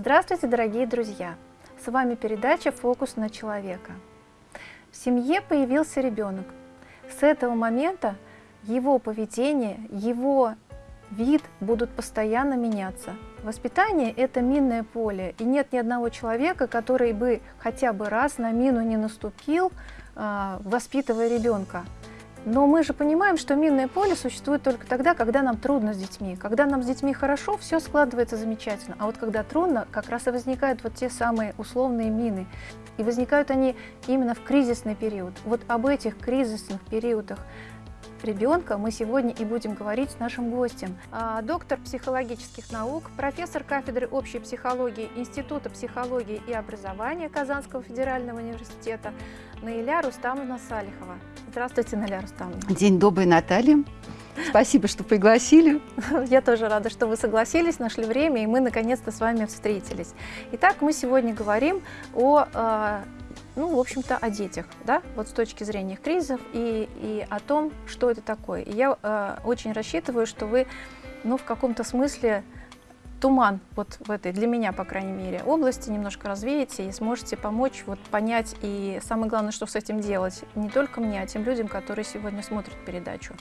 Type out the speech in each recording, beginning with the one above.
Здравствуйте, дорогие друзья! С вами передача «Фокус на человека». В семье появился ребенок. С этого момента его поведение, его вид будут постоянно меняться. Воспитание – это минное поле, и нет ни одного человека, который бы хотя бы раз на мину не наступил, а, воспитывая ребенка. Но мы же понимаем, что минное поле существует только тогда, когда нам трудно с детьми. Когда нам с детьми хорошо, все складывается замечательно. А вот когда трудно, как раз и возникают вот те самые условные мины. И возникают они именно в кризисный период. Вот об этих кризисных периодах ребенка мы сегодня и будем говорить с нашим гостем. А, доктор психологических наук, профессор кафедры общей психологии Института психологии и образования Казанского федерального университета Наиля Рустамовна Салихова. Здравствуйте, Наиля Рустамовна. День добрый, Наталья. Спасибо, что пригласили. Я тоже рада, что вы согласились, нашли время, и мы наконец-то с вами встретились. Итак, мы сегодня говорим о а, ну, в общем-то, о детях, да, вот с точки зрения кризисов и, и о том, что это такое. И я э, очень рассчитываю, что вы, ну, в каком-то смысле туман вот в этой, для меня, по крайней мере, области немножко развеете и сможете помочь вот понять и самое главное, что с этим делать, не только мне, а тем людям, которые сегодня смотрят передачу.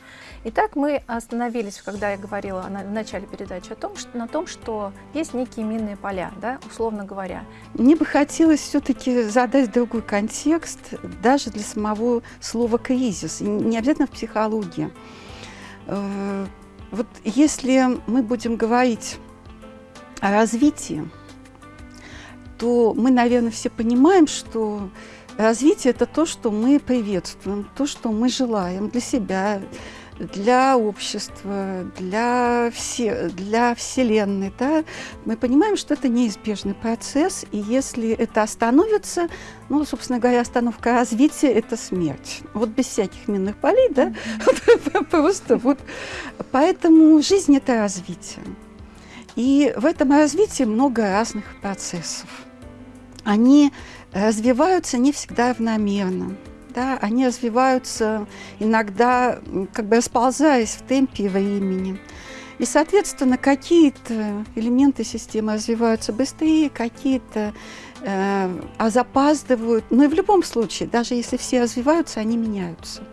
Итак, мы остановились, когда я говорила в начале передачи о том, что, на том, что есть некие минные поля, да, условно говоря. Мне бы хотелось все-таки задать другой контекст, даже для самого слова «кризис», не обязательно в психологии. Э, вот если мы будем говорить о развитии, то мы, наверное, все понимаем, что развитие – это то, что мы приветствуем, то, что мы желаем для себя, для общества, для, все, для Вселенной. Да? Мы понимаем, что это неизбежный процесс, и если это остановится, ну, собственно говоря, остановка развития – это смерть. Вот без всяких минных полей, да? Просто вот. Поэтому жизнь – это развитие. И в этом развитии много разных процессов. Они развиваются не всегда равномерно. Да, они развиваются иногда, как бы расползаясь в темпе времени. И, соответственно, какие-то элементы системы развиваются быстрее, какие-то э, запаздывают. Но и в любом случае, даже если все развиваются, они меняются.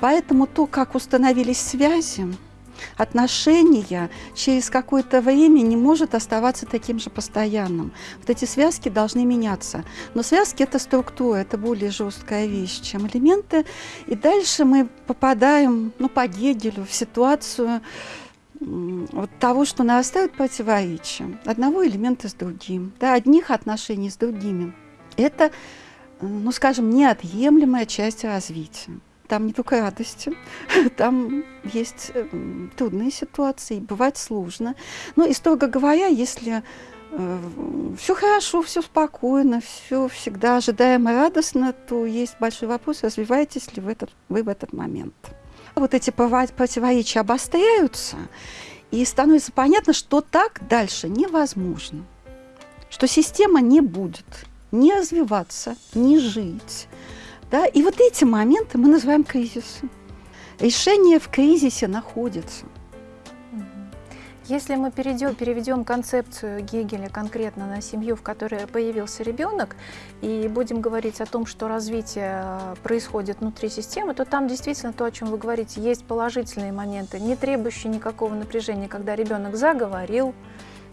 Поэтому то, как установились связи, отношения через какое-то время не может оставаться таким же постоянным. Вот эти связки должны меняться. Но связки – это структура, это более жесткая вещь, чем элементы. И дальше мы попадаем, ну, по Гегелю, в ситуацию вот того, что нарастают противоречия одного элемента с другим, да, одних отношений с другими. Это, ну, скажем, неотъемлемая часть развития. Там не только радости, там есть э, трудные ситуации, бывает сложно. Но и строго говоря, если э, все хорошо, все спокойно, все всегда ожидаемо радостно, то есть большой вопрос, развиваетесь ли вы, этот, вы в этот момент. Вот эти противоречия обостряются, и становится понятно, что так дальше невозможно, что система не будет не развиваться, не жить, да? И вот эти моменты мы называем кризисом. Решение в кризисе находится. Если мы перейдем, переведем концепцию Гегеля конкретно на семью, в которой появился ребенок, и будем говорить о том, что развитие э, происходит внутри системы, то там действительно то, о чем вы говорите, есть положительные моменты, не требующие никакого напряжения, когда ребенок заговорил,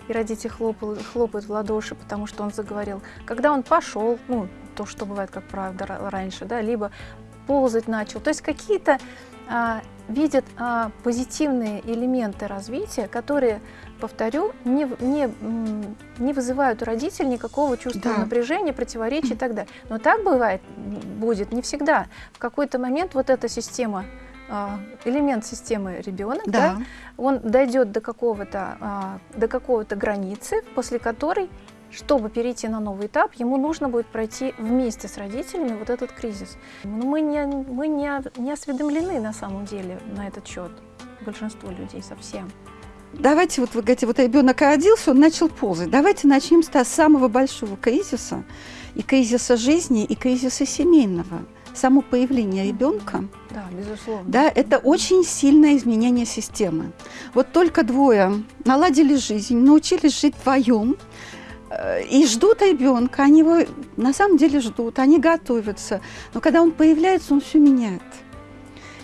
и родители хлопают, хлопают в ладоши, потому что он заговорил. Когда он пошел, ну, то, что бывает, как правда, раньше, да, либо ползать начал. То есть какие-то а, видят а, позитивные элементы развития, которые, повторю, не, не, не вызывают у родителей никакого чувства да. напряжения, противоречия и так далее. Но так бывает, будет не всегда. В какой-то момент вот эта система а, элемент системы ребенок, да. Да, он дойдет до какого-то а, до какого-то границы, после которой, чтобы перейти на новый этап, ему нужно будет пройти вместе с родителями вот этот кризис. Но мы не, мы не, не осведомлены на самом деле на этот счет, большинство людей совсем. Давайте, вот вы говорите, вот ребенок родился, он начал ползать. Давайте начнем с самого большого кризиса, и кризиса жизни, и кризиса семейного само появление ребенка, да, безусловно. Да, это очень сильное изменение системы. Вот только двое наладили жизнь, научились жить вдвоем, и ждут ребенка, они его на самом деле ждут, они готовятся. Но когда он появляется, он все меняет.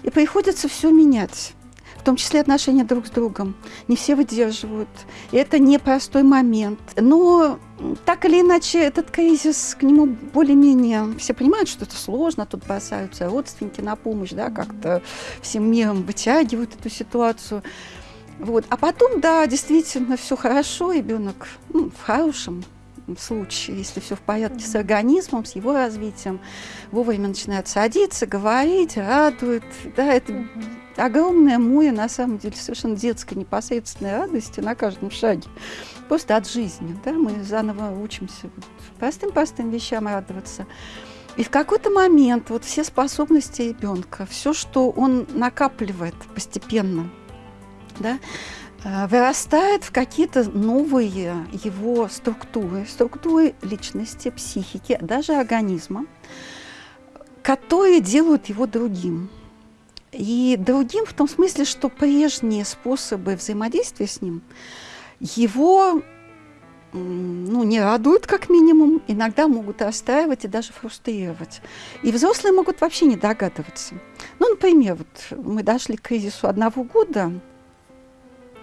И приходится все менять в том числе отношения друг с другом. Не все выдерживают. И это непростой момент. Но так или иначе, этот кризис, к нему более-менее все понимают, что это сложно, тут бросаются родственники на помощь, да, как-то всем миром вытягивают эту ситуацию. Вот. А потом, да, действительно, все хорошо, ребенок ну, в хорошем случае, если все в порядке с организмом, с его развитием, вовремя начинает садиться, говорить, радует. Да, это огромное море, на самом деле, совершенно детской непосредственной радости на каждом шаге. Просто от жизни. Да? Мы заново учимся простым-простым вещам радоваться. И в какой-то момент вот все способности ребенка, все, что он накапливает постепенно, да, э, вырастает в какие-то новые его структуры, структуры личности, психики, даже организма, которые делают его другим. И другим в том смысле, что прежние способы взаимодействия с ним его ну, не радуют, как минимум, иногда могут расстраивать и даже фрустрировать. И взрослые могут вообще не догадываться. Ну, например, вот мы дошли к кризису одного года,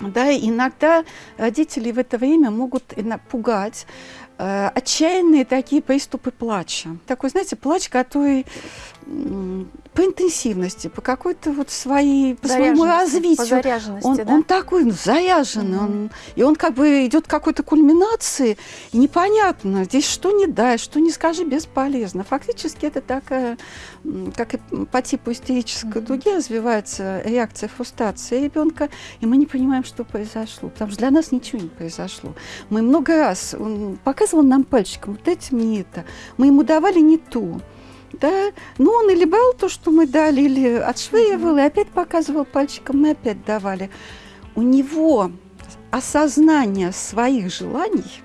да, иногда родители в это время могут пугать, э, отчаянные такие приступы плача. Такой, знаете, плач, который по интенсивности, по какой-то вот своей, по своему развитию. По он, да? он такой ну, заряженный, mm-hmm. он, и он как бы идет к какой-то кульминации, и непонятно, здесь что не дай, что не скажи, бесполезно. Фактически это такая, как и по типу истерической mm-hmm. дуги развивается реакция фрустрации ребенка, и мы не понимаем, что произошло, потому что для нас ничего не произошло. Мы много раз, он показывал нам пальчиком, вот этим не это, мы ему давали не то, да? Ну, он или брал то, что мы дали, или отшвыривал, и опять показывал пальчиком, мы опять давали. У него осознание своих желаний,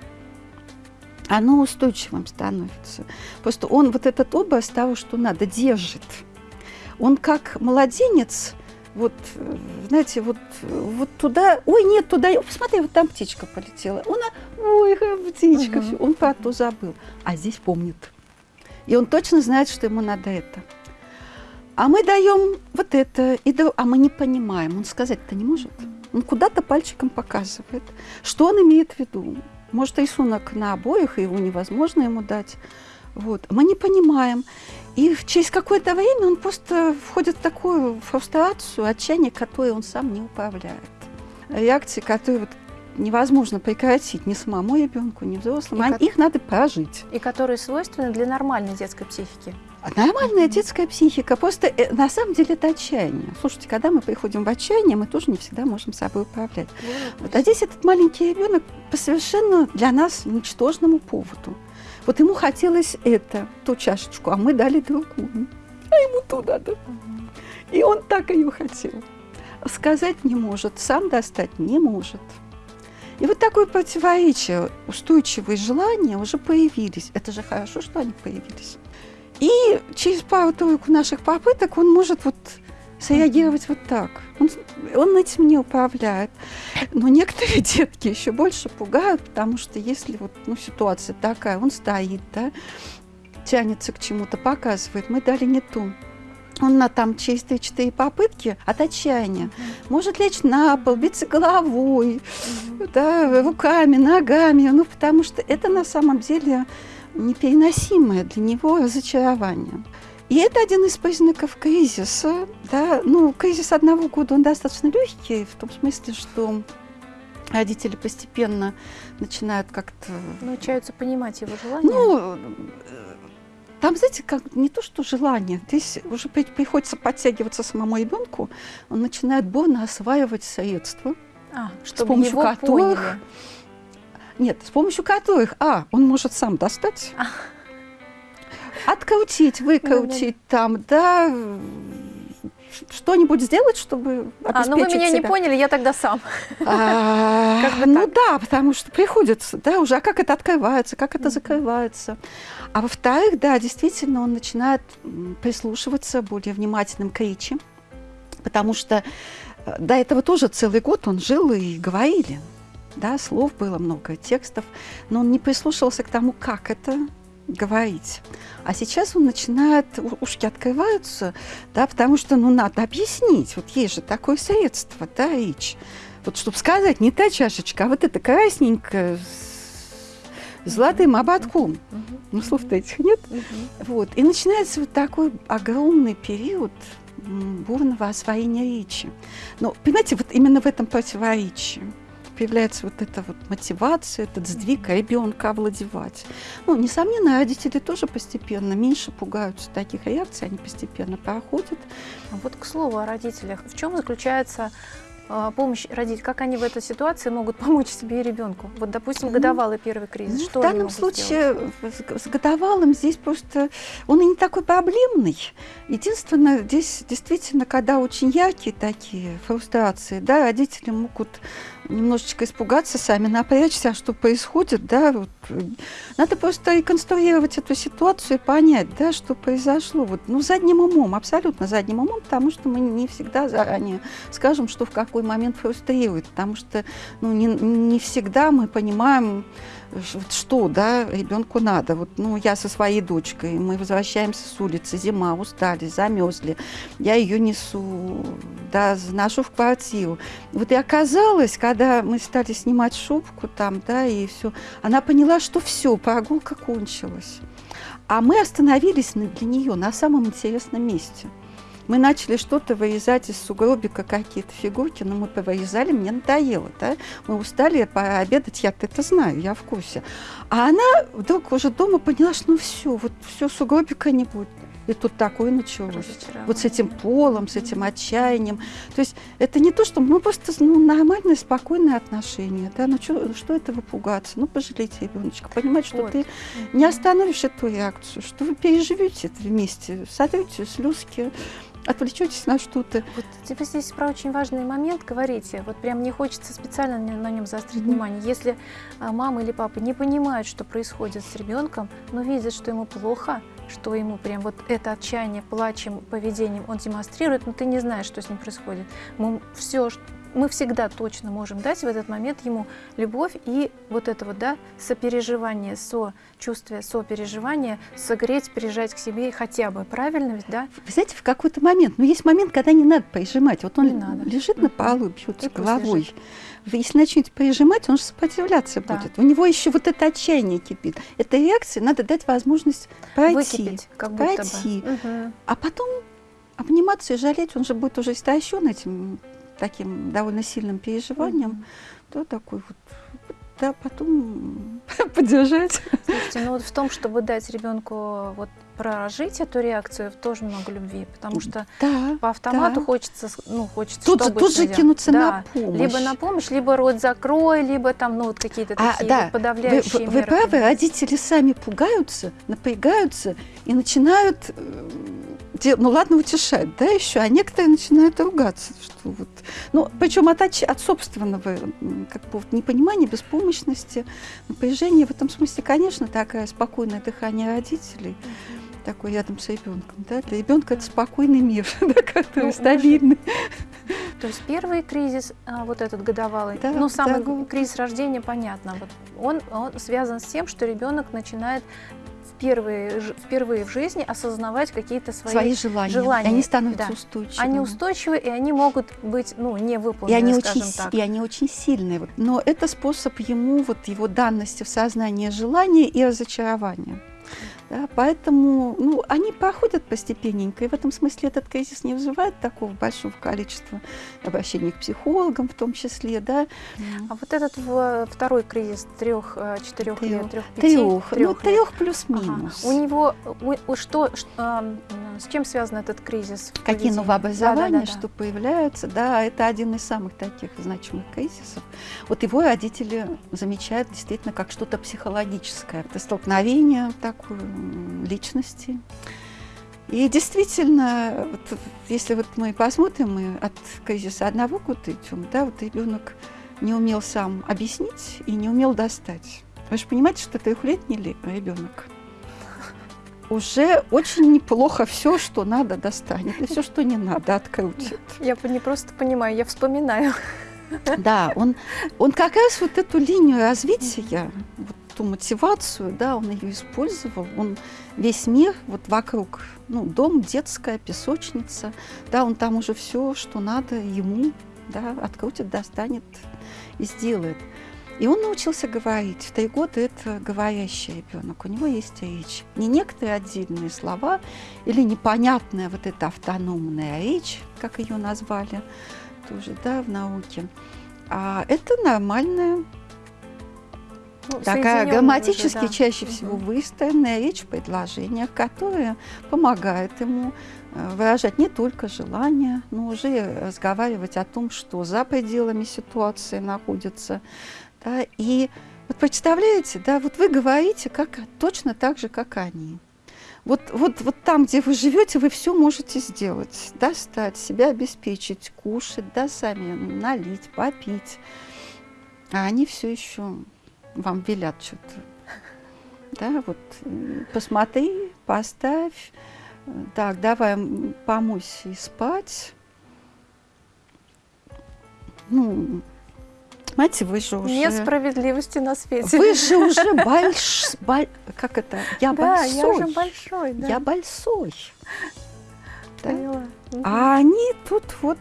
оно устойчивым становится. Просто он вот этот образ того, что надо, держит. Он как младенец, вот, знаете, вот, вот туда, ой, нет, туда, посмотри, вот там птичка полетела. Он, ой, птичка, угу. он про то забыл. А здесь помнит. И он точно знает, что ему надо это. А мы даем вот это, и да, а мы не понимаем. Он сказать-то не может. Он куда-то пальчиком показывает. Что он имеет в виду? Может, рисунок на обоих, и его невозможно ему дать. Вот. Мы не понимаем. И через какое-то время он просто входит в такую фрустрацию, отчаяние, которое он сам не управляет. Реакции, которые вот невозможно прекратить ни самому ребенку, ни взрослым. Они, ко... Их надо прожить. И которые свойственны для нормальной детской психики. Нормальная детская психика. Просто э, на самом деле это отчаяние. Слушайте, когда мы приходим в отчаяние, мы тоже не всегда можем собой управлять. Вот, а здесь этот маленький ребенок по совершенно для нас ничтожному поводу. Вот ему хотелось это, ту чашечку, а мы дали другую. А ему ту надо. И он так ее хотел. Сказать не может, сам достать не может. И вот такое противоречие, устойчивые желания уже появились. Это же хорошо, что они появились. И через пару-тройку наших попыток он может вот среагировать вот так. Он, он этим не управляет. Но некоторые детки еще больше пугают, потому что если вот ну, ситуация такая, он стоит, да, тянется к чему-то, показывает, мы дали не ту он на там через 3-4 попытки от отчаяния может лечь на пол, биться головой, да, руками, ногами, ну, потому что это на самом деле непереносимое для него разочарование. И это один из признаков кризиса. Да? Ну, кризис одного года, он достаточно легкий, в том смысле, что родители постепенно начинают как-то... Научаются понимать его желания. Ну, там, знаете, как не то, что желание, здесь уже приходится подтягиваться самому ребенку, он начинает бурно осваивать средства, а, с помощью которых... Поняли. Нет, с помощью которых, а, он может сам достать, а. открутить, выкрутить там, да, что-нибудь сделать, чтобы обеспечить А, ну вы меня себя. не поняли, я тогда сам. А, ну да, потому что приходится, да, уже, а как это открывается, как это закрывается. А во-вторых, да, действительно, он начинает прислушиваться более внимательным к речи, потому что э, до этого тоже целый год он жил и говорили. да, слов было много, текстов, но он не прислушивался к тому, как это говорить. А сейчас он начинает, ушки открываются, да, потому что, ну, надо объяснить. Вот есть же такое средство, да, речь. Вот чтобы сказать, не та чашечка, а вот эта красненькая с золотым ободком. Ну, слов-то этих нет. Вот. И начинается вот такой огромный период бурного освоения речи. Но, понимаете, вот именно в этом противоречии появляется вот эта вот мотивация, этот сдвиг ребенка овладевать. Ну, несомненно, родители тоже постепенно меньше пугаются таких реакций, они постепенно проходят. А вот к слову о родителях. В чем заключается а, помощь родить, как они в этой ситуации могут помочь себе и ребенку? Вот, допустим, годовалый первый кризис, ну, что В данном случае с, с годовалым здесь просто он и не такой проблемный. Единственное, здесь действительно, когда очень яркие такие фрустрации, да, родители могут немножечко испугаться, сами напрячься, а что происходит, да, вот. Надо просто реконструировать эту ситуацию и понять, да, что произошло. Вот, ну, задним умом, абсолютно задним умом, потому что мы не всегда заранее скажем, что в какой момент фрустрирует, потому что, ну, не, не всегда мы понимаем, что, да, ребенку надо. Вот, ну, я со своей дочкой, мы возвращаемся с улицы, зима, устали, замерзли. Я ее несу, да, заношу в квартиру. Вот и оказалось, когда мы стали снимать шубку там, да, и все, она поняла, что все, прогулка кончилась. А мы остановились для нее на самом интересном месте – мы начали что-то вырезать из сугробика, какие-то фигурки, но мы повырезали, мне надоело, да? Мы устали пообедать, я это знаю, я в курсе. А она вдруг уже дома поняла, что ну все, вот все, сугробика не будет. И тут такое началось. Вот с этим полом, с этим отчаянием. То есть это не то, что мы просто ну, нормальные, спокойные отношения. Да? Ну что, что этого пугаться? Ну пожалейте ребеночка. Понимать, что вот. ты не остановишь эту реакцию, что вы переживете это вместе, сотрете слезки, отвлечетесь на что-то. Вот вы здесь про очень важный момент говорите. Вот прям мне хочется специально на нем заострить mm-hmm. внимание. Если а, мама или папа не понимают, что происходит с ребенком, но видят, что ему плохо, что ему прям вот это отчаяние, плачем, поведением он демонстрирует, но ты не знаешь, что с ним происходит. Мы все, мы всегда точно можем дать в этот момент ему любовь и вот это вот, да, сопереживание, сочувствие, сопереживание, согреть, прижать к себе хотя бы, правильно ведь, да? Вы знаете, в какой-то момент, но ну, есть момент, когда не надо прижимать. Вот он не надо. лежит на полу, бьется головой. Если начнете прижимать, он же сопротивляться да. будет. У него еще вот это отчаяние кипит. Этой реакции надо дать возможность пройти. Выкипеть, как будто пройти. Бы. Угу. А потом обниматься и жалеть, он же будет уже истощен этим таким довольно сильным переживанием, mm-hmm. то такой вот да, потом поддержать. Слушайте, ну вот в том, чтобы дать ребенку вот прожить эту реакцию, тоже много любви, потому что да, по автомату да. хочется, ну, хочется, тут, чтобы тут же кинуться да, на помощь. Либо на помощь, либо рот закрой, либо там, ну, вот какие-то а, такие да, подавляющие вы, меры. Вы правы, родители сами пугаются, напрягаются и начинают э, ну ладно, утешать, да, еще, а некоторые начинают ругаться, что вот, ну, причем от, от собственного, как бы, вот, непонимания, беспомощности, напряжения, в этом смысле, конечно, такое спокойное дыхание родителей, такой рядом с ребенком, да, для ребенка это спокойный мир, да, который ну, стабильный. То есть первый кризис, а, вот этот годовалый, да, ну, самый да. кризис рождения, понятно, вот он, он связан с тем, что ребенок начинает впервые, впервые в жизни осознавать какие-то свои, свои желания. желания. И они становятся да. устойчивыми. Они устойчивы, и они могут быть ну, не выполнены, и они очень, так. И они очень сильные. Вот. Но это способ ему, вот его данности в сознании желания и разочарования. Да, поэтому ну, они проходят постепенненько, и в этом смысле этот кризис не вызывает такого большого количества обращений к психологам в том числе. Да. А вот этот второй кризис трех, э, четырех лет, трех, пяти, трех, трех, ну, трех плюс-минус. Ага. У него у, у, что, что, с чем связан этот кризис? Какие новообразования, да, да, да, что да. появляются, да, это один из самых таких значимых кризисов. Вот его родители замечают действительно как что-то психологическое, это столкновение такое личности. И действительно, вот, если вот мы посмотрим, мы от кризиса одного года идем, да, вот ребенок не умел сам объяснить и не умел достать. Вы же понимаете, что трехлетний ребенок уже очень неплохо все, что надо, достанет, и все, что не надо, открутит. Я не просто понимаю, я вспоминаю. Да, он, он как раз вот эту линию развития, вот ту мотивацию, да, он ее использовал, он весь мир вот вокруг, ну, дом, детская, песочница, да, он там уже все, что надо ему, да, открутит, достанет и сделает. И он научился говорить. В три года это говорящий ребенок. У него есть речь. Не некоторые отдельные слова или непонятная вот эта автономная речь, как ее назвали тоже, да, в науке. А это нормальная ну, такая грамматически уже, да. чаще угу. всего выстроенная речь в предложениях, которая помогает ему э, выражать не только желание, но уже разговаривать о том, что за пределами ситуации находится. Да, и вот представляете, да, вот вы говорите как, точно так же, как они. Вот, вот, вот там, где вы живете, вы все можете сделать. Достать, себя обеспечить, кушать, да, сами налить, попить. А они все еще вам велят что-то. Да, вот посмотри, поставь. Так, давай помойся и спать. Ну, Понимаете, вы же уже... Нет справедливости на свете. Вы же уже больш... Боль... Как это? Я да, большой. я уже большой, да. Я большой. Да? А они тут вот...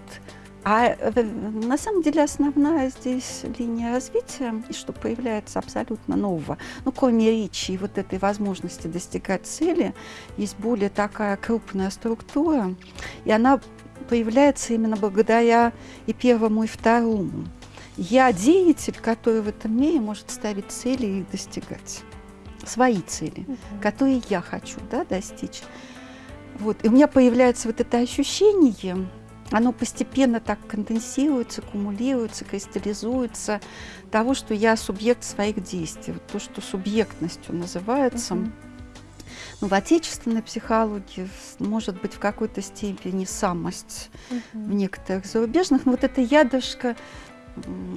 А э, на самом деле основная здесь линия развития, и что появляется абсолютно нового, ну, кроме речи и вот этой возможности достигать цели, есть более такая крупная структура, и она появляется именно благодаря и первому, и второму. Я деятель, который в этом мире может ставить цели и их достигать. Свои цели, угу. которые я хочу да, достичь. Вот. И у меня появляется вот это ощущение, оно постепенно так конденсируется, кумулируется, кристаллизуется того, что я субъект своих действий. Вот то, что субъектностью называется. Uh-huh. Ну, в отечественной психологии может быть в какой-то степени самость, uh-huh. в некоторых зарубежных, но вот это ядышко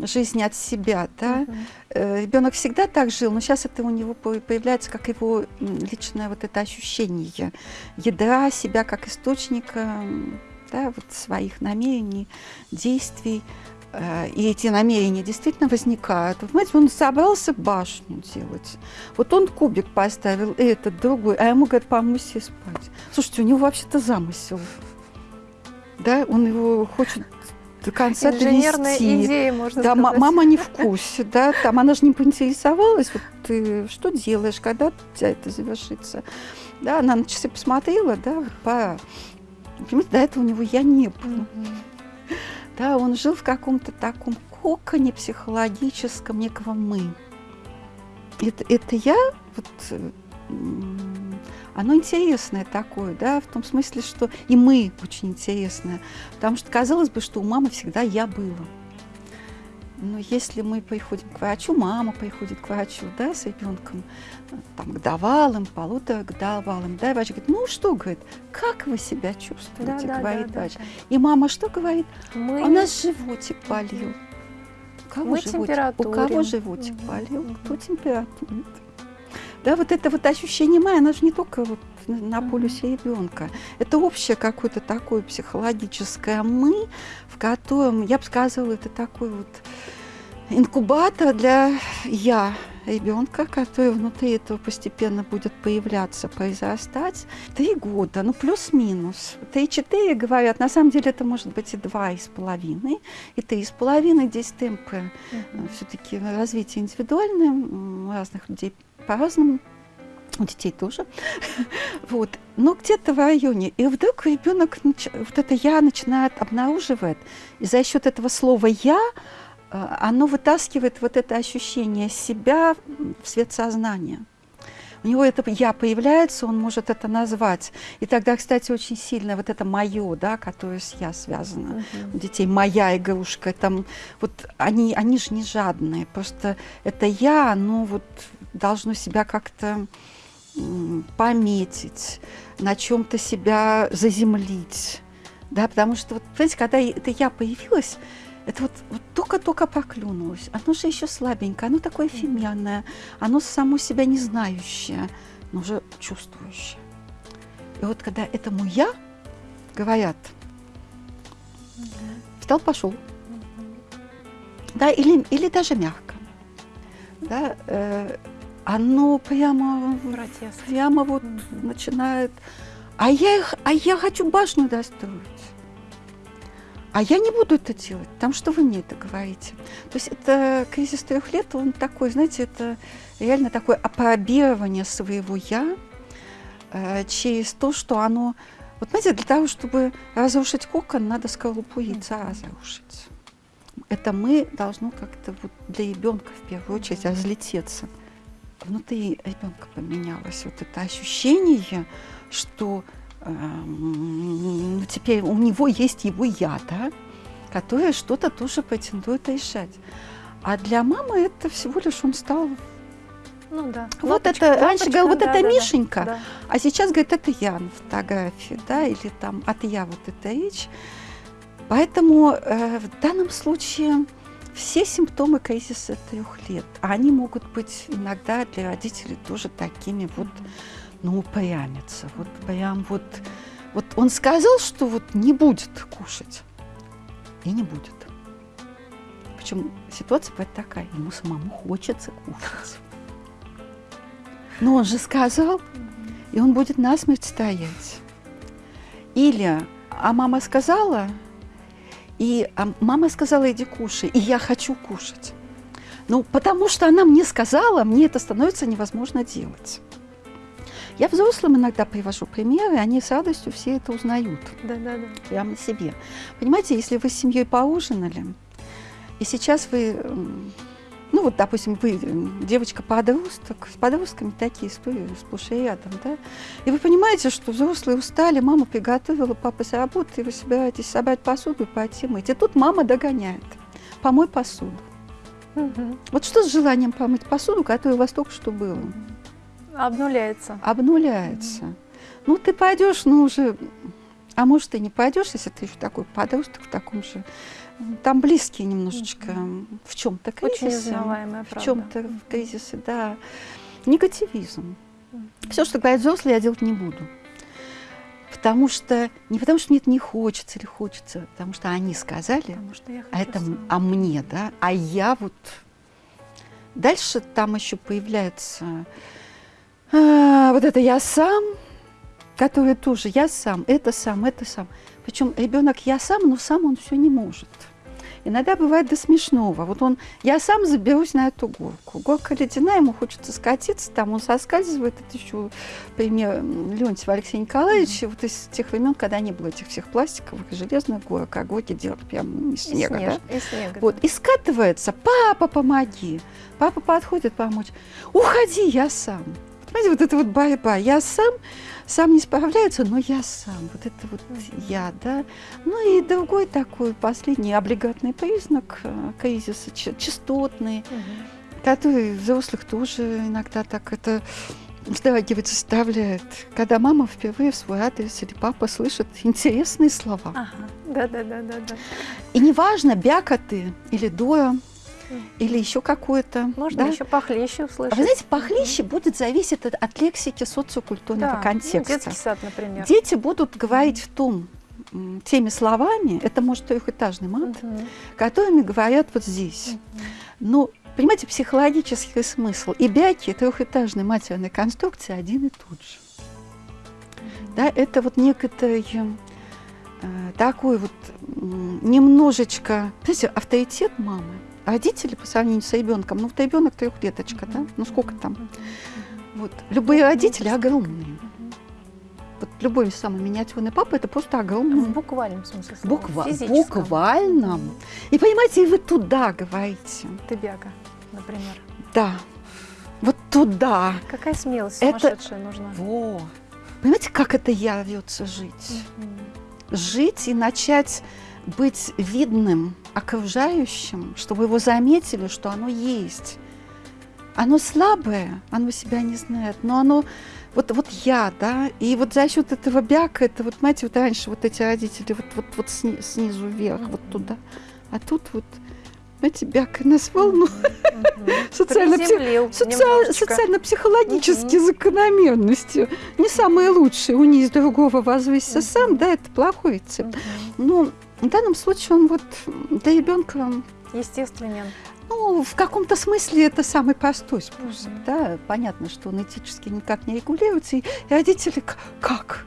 жизни от себя, да. Uh-huh. Ребенок всегда так жил, но сейчас это у него появляется как его личное вот это ощущение ядра себя как источника да, вот своих намерений, действий. Э, и эти намерения действительно возникают. Вы понимаете, он собрался башню делать. Вот он кубик поставил, этот, другой, а ему говорят, помыси спать. Слушайте, у него вообще-то замысел. Да, он его хочет до конца Инженерная довести. идея, можно да, сказать. мама не в курсе, да, там она же не поинтересовалась, вот ты что делаешь, когда у тебя это завершится. Да, она на часы посмотрела, да, вот пора. Понимаете, до этого у него я не было. Да, он жил в каком-то таком коконе психологическом некого «мы». Это, это я, вот, оно интересное такое, да, в том смысле, что и мы очень интересное. Потому что казалось бы, что у мамы всегда я было. Но если мы приходим к врачу, мама приходит к врачу, да, с ребенком, там, годовалым, полуторагодовалым, да, и врач говорит, ну что, говорит, как вы себя чувствуете, да, говорит да, врач. Да, да. И мама что говорит? Мы... У нас животик болел. У кого, мы животик? У кого животик угу. болел, кто температурит. Да, вот это вот ощущение мая, оно же не только вот на полюсе ребенка. Это общее какое-то такое психологическое мы, в котором, я бы сказала, это такой вот инкубатор для я ребенка, который внутри этого постепенно будет появляться, произрастать. Три года, ну плюс-минус. Три-четыре говорят, на самом деле это может быть и два и с половиной, и три с половиной. Здесь темпы uh-huh. все-таки развитие индивидуальное, у разных людей по-разному у детей тоже. вот. Но где-то в районе. И вдруг ребенок вот это я начинает обнаруживать. И за счет этого слова я э, оно вытаскивает вот это ощущение себя в свет сознания. У него это я появляется, он может это назвать. И тогда, кстати, очень сильно вот это мое, да, которое с я связано. Uh-huh. У детей моя игрушка. Там, вот они, они же не жадные. Просто это я, оно вот должно себя как-то пометить, на чем-то себя заземлить. Да, потому что, вот, понимаете, когда это я появилась, это вот, вот только-только проклюнулось. Оно же еще слабенькое, оно такое фемянное, оно само себя не знающее, но уже чувствующее. И вот когда этому я говорят, встал, пошел. да, или, или даже мягко, да, э, оно прямо, Протест. прямо вот Мгм. начинает, а я, их- а я хочу башню достроить. А я не буду это делать, там что вы мне это говорите? То есть это кризис трех лет, он такой, знаете, это реально такое опробирование своего «я» э, через то, что оно... Вот знаете, для того, чтобы разрушить кокон, надо скорлупу яйца разрушить. Это мы должно как-то вот для ребенка в первую очередь разлететься. Внутри ребенка поменялось вот это ощущение, что ну, теперь у него есть его я, да, которое что-то тоже претендует решать. А для мамы это всего лишь он стал... Ну да. Вот Лампочка, это, раньше говорил, вот да, это да, Мишенька, да. а сейчас, говорит, это я на фотографии, да, или там от я вот эта речь. Поэтому э, в данном случае все симптомы кризиса трех лет, они могут быть иногда для родителей тоже такими вот, ну, упрямиться. Вот прям вот, вот он сказал, что вот не будет кушать, и не будет. Причем ситуация бывает такая, ему самому хочется кушать. Но он же сказал, и он будет насмерть стоять. Или, а мама сказала, и а мама сказала, иди кушай, и я хочу кушать. Ну, потому что она мне сказала, мне это становится невозможно делать. Я взрослым иногда привожу примеры, они с радостью все это узнают Да, да, да. прямо себе. Понимаете, если вы с семьей поужинали, и сейчас вы, ну вот, допустим, вы девочка-подросток, с подростками такие истории сплошь и рядом, да, и вы понимаете, что взрослые устали, мама приготовила, папа с работы, и вы собираетесь собрать посуду и пойти мыть. И тут мама догоняет. Помой посуду. Мгм. Вот что с желанием помыть посуду, которая у вас только что было? Обнуляется. обнуляется. Ну, ты пойдешь, ну, уже... А может, и не пойдешь, если ты еще такой подросток в таком же... Там близкие немножечко Мгм. в чем-то Очень узнаваемая В чем-то в кризисе, да. Негативизм. Мгм. Все, что говорят взрослые, я делать не буду. Потому что... Не потому что мне это не хочется или хочется, а потому что они сказали, что а это м- сама. а мне, да, а я вот дальше там еще появляется а, вот это я сам, который тоже я сам, это сам, это сам. Причем ребенок я сам, но сам он все не может. Иногда бывает до смешного. Вот он, я сам заберусь на эту горку. Горка ледяная, ему хочется скатиться, там он соскальзывает. Это еще пример Леонтьева Алексея Николаевича, вот из тех времен, когда не было этих всех пластиковых и железных горок, а горки делали прямо из снега. да? снеж- и снега, Вот, да. и скатывается, папа, помоги. Папа подходит помочь. Уходи, я сам. Понимаете, вот это вот борьба. Я сам, сам не справляется, но я сам. Вот это вот я, да. Ну и другой такой последний облигатный признак э, кризиса, частотный, Мгм. который взрослых тоже иногда так это вздрагивает, заставляет. Когда мама впервые в свой адрес или папа слышит интересные слова. Ага. Да, да, да, да, да. И неважно, бяка ты или дура. Или еще какое-то. Можно да? еще похлеще А услышать. вы знаете, похлеще будет зависеть от, от лексики социокультурного Да, ну, контекста. детский сад, например. Дети будут говорить в том, теми словами, это может трехэтажный мат, Мгм. которыми говорят вот здесь. Мгм. Но, понимаете, психологический смысл и бяки, трехэтажной матерной конструкции один и тот же. Да, это вот некоторый э, такой вот немножечко, знаете, авторитет мамы. Родители по сравнению с ребенком, ну вот ребенок трехлеточка, да, ну сколько там? Вот. Любые родители огромные. Вот любой самый миниатюрный папа это просто В огромный. буквальном смысле слова. Буква, в физическом. буквальном. Мгм. И понимаете, и вы туда говорите. Ты бяга, например. Да. Вот туда. Какая смелость Это- сумасшедшая нужна. Во. Понимаете, как это я рвется жить? Жить и начать быть видным окружающим, чтобы его заметили, что оно есть. Оно слабое, оно себя не знает, но оно вот, вот я, да, и вот за счет этого бяка, это вот, знаете, вот раньше вот эти родители вот, вот, вот сни- снизу вверх, вот Мгм. туда, а тут вот, знаете, бяка ну, социально- социаль- немножечко. социально-психологические Мгм. закономерности. Не самые лучшие. Унизь другого, возвысься сам, да, это плохой рецепт. Мгм. В данном случае он вот для ребенка естественен. Ну, в каком-то смысле это самый простой способ, угу. да. Понятно, что он этически никак не регулируется, и родители как?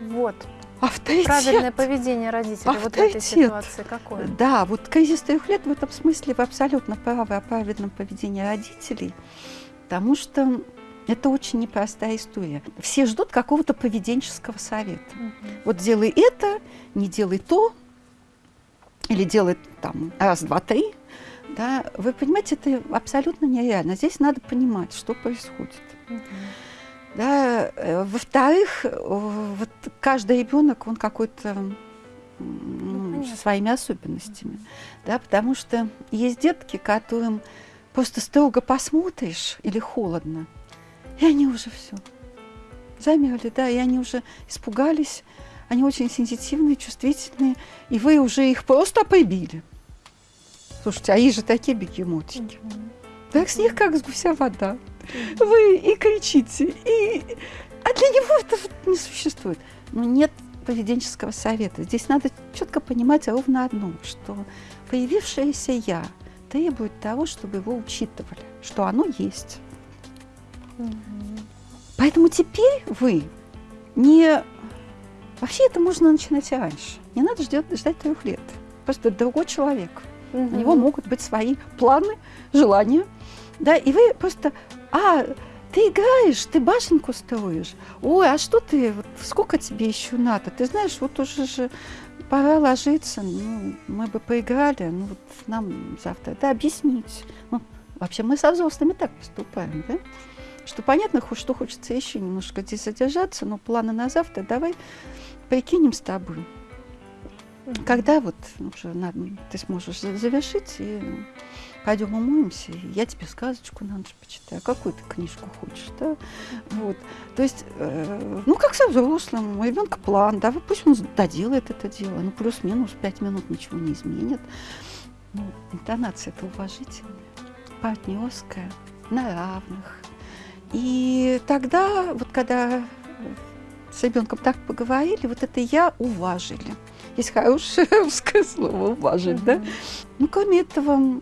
Вот. Авторитет. Правильное поведение родителей Авторитет. вот в этой ситуации какое? Да, вот кризис трех лет в этом смысле вы абсолютно правы о правильном поведении родителей, потому что это очень непростая история. Все ждут какого-то поведенческого совета. Угу. Вот делай это, не делай то, или делай там раз, два, три. Да, вы понимаете, это абсолютно нереально. Здесь надо понимать, что происходит. Угу. Да, э, во-вторых, вот каждый ребенок, он какой-то ну, со своими особенностями. Да, потому что есть детки, которым просто строго посмотришь или холодно, и они уже все замерли, да, и они уже испугались, они очень сенситивные, чувствительные, и вы уже их просто побили. Слушайте, а есть же такие бегемотики. Так с них как с гуся вода. Вы и кричите, и... А для него это не существует. Но нет поведенческого совета. Здесь надо четко понимать ровно одно, что появившееся «я» требует того, чтобы его учитывали, что оно есть. Поэтому теперь вы не... Вообще это можно начинать раньше. Не надо ждать, ждать трех лет. Просто другой человек. Угу. У него могут быть свои планы, желания. Да, и вы просто... А, ты играешь, ты башенку строишь. Ой, а что ты, вот, сколько тебе еще надо? Ты знаешь, вот уже же пора ложиться, ну, мы бы поиграли, ну, вот нам завтра, да, объяснить. Ну, вообще мы со взрослыми так поступаем, да? что понятно, что хочется еще немножко здесь задержаться, но планы на завтра давай прикинем с тобой. Когда вот уже надо, ты сможешь завершить, и пойдем умоемся, и я тебе сказочку на ночь почитаю, какую ты книжку хочешь, да? Вот. То есть, э, ну, как со взрослым, у ребенка план, да, пусть он доделает это дело, ну, плюс-минус пять минут ничего не изменит. Ну, интонация это уважительная, партнерская, на равных, и тогда, вот когда с ребенком так поговорили, вот это я уважили. Есть хорошее русское слово уважить, да? Ну, кроме этого,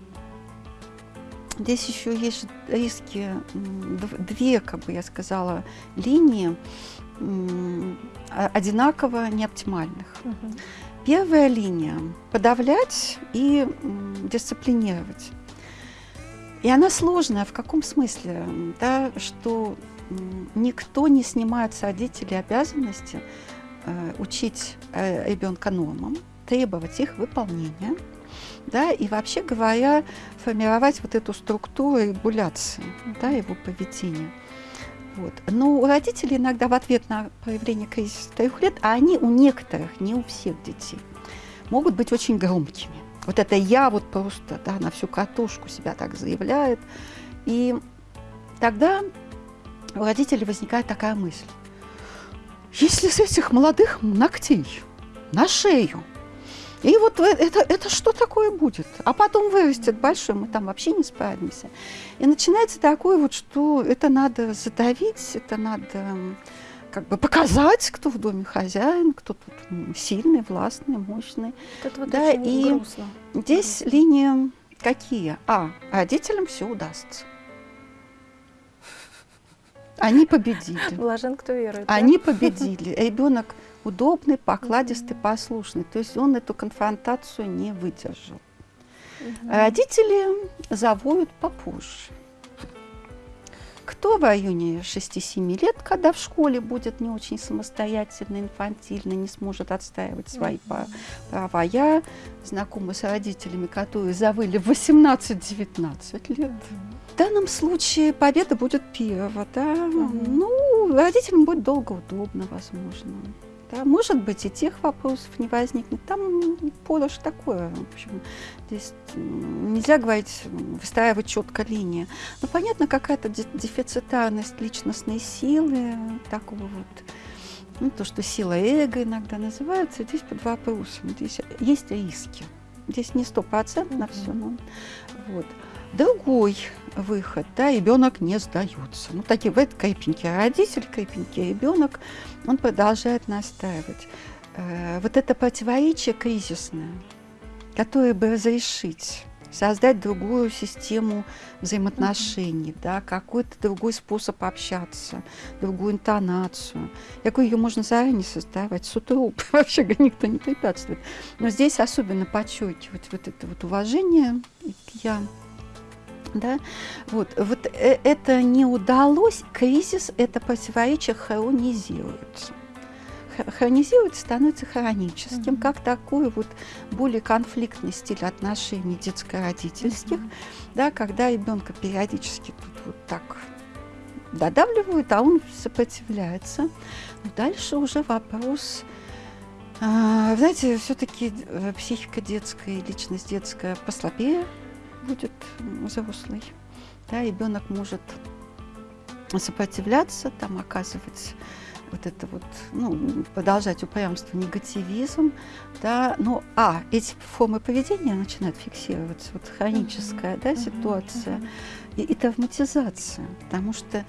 здесь еще есть риски, две, как бы я сказала, линии одинаково неоптимальных. Первая линия – подавлять и дисциплинировать. И она сложная в каком смысле? Да, что никто не снимает с родителей обязанности э, учить э, ребенка нормам, требовать их выполнения, да, и вообще говоря, формировать вот эту структуру регуляции да, его поведения. Вот. Но у родителей иногда в ответ на проявление кризиса трех лет, а они у некоторых, не у всех детей, могут быть очень громкими. Вот это я вот просто да, на всю катушку себя так заявляет. И тогда у родителей возникает такая мысль. Если с этих молодых ногтей на шею, и вот это, это что такое будет? А потом вырастет большой, мы там вообще не справимся. И начинается такое вот, что это надо задавить, это надо как бы показать, кто в доме хозяин, кто тут сильный, властный, мощный. Это вот да, и грустно. здесь линии какие? А, родителям все удастся. Они победили. Блажен, кто верует. Они да? победили. Ребенок удобный, покладистый, послушный. То есть он эту конфронтацию не выдержал. Родители завоют попозже. Кто в районе 6-7 лет, когда в школе будет не очень самостоятельно, инфантильно, не сможет отстаивать свои mm-hmm. права. Я знакома с родителями, которые завыли в 18-19 лет. В данном случае победа будет первая, да. Mm-hmm. Ну, родителям будет долго удобно, возможно. Да, может быть, и тех вопросов не возникнет. Там поле же такое. В общем, здесь нельзя говорить, выстраивать четко линии. Но понятно, какая-то дефицитарность личностной силы, такого вот, ну, то, что сила эго иногда называется, здесь под вопросом. Здесь есть риски. Здесь не стопроцентно mm-hmm. все, но вот. Другой выход, да, ребенок не сдается. Ну, такие, бывают крепенький родитель, крепенький ребенок, он продолжает настаивать. Э, вот это противоречие кризисное, которое бы разрешить создать другую систему взаимоотношений, mm-hmm. да, какой-то другой способ общаться, другую интонацию. Какую ее можно заранее создавать, с утра вообще никто не препятствует. Но здесь особенно подчеркивать вот это вот уважение к «я», да? Вот, вот э, это не удалось, кризис, это противоречие хронизируется хронизируется, становится хроническим, mm-hmm. как такой вот более конфликтный стиль отношений детско-родительских, mm-hmm. да, когда ребенка периодически тут вот так додавливают, а он сопротивляется. Но дальше уже вопрос, э, знаете, все-таки э, психика детская, личность детская послабее будет взрослый. Да, ребенок может сопротивляться, там оказывать вот это вот, ну, продолжать упрямство, негативизм, да, ну, а, эти формы поведения начинают фиксироваться, вот хроническая, mm-hmm. да, ситуация mm-hmm. и, и травматизация, потому что,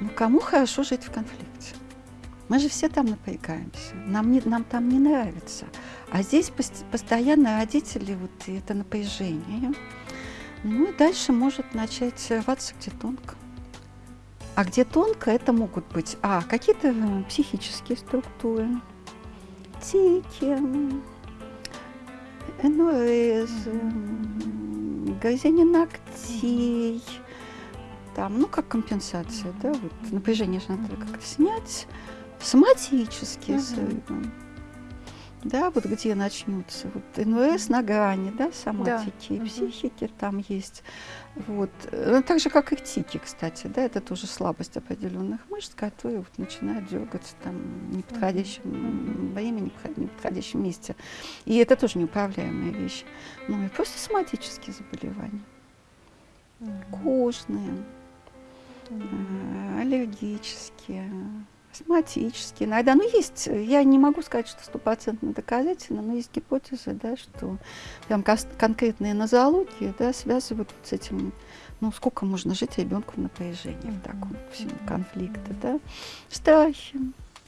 ну, кому хорошо жить в конфликте? Мы же все там напрягаемся, нам, не, нам там не нравится. А здесь постоянно родители, вот это напряжение, ну и дальше может начать рваться где тонко. А где тонко, это могут быть а, какие-то э, психические структуры, тики, НОС, грызение ногтей, там, ну, как компенсация, да, вот напряжение же надо как-то снять, соматические срывы да, вот где начнутся, вот НВС на грани, да, соматики, да. психики там есть, вот, ну, так же, как и тики, кстати, да, это тоже слабость определенных мышц, которые вот начинают дергаться там в неподходящем mm-hmm. времени, в неподходящем месте, и это тоже неуправляемая вещь, ну и просто соматические заболевания, mm-hmm. кожные, mm-hmm. аллергические, Систематически. Иногда, ну, есть, я не могу сказать, что стопроцентно доказательно, но есть гипотезы, да, что прям конкретные нозологии, да, связывают с этим, ну, сколько можно жить ребенку в напряжении, в таком всем конфликте, да. Страхи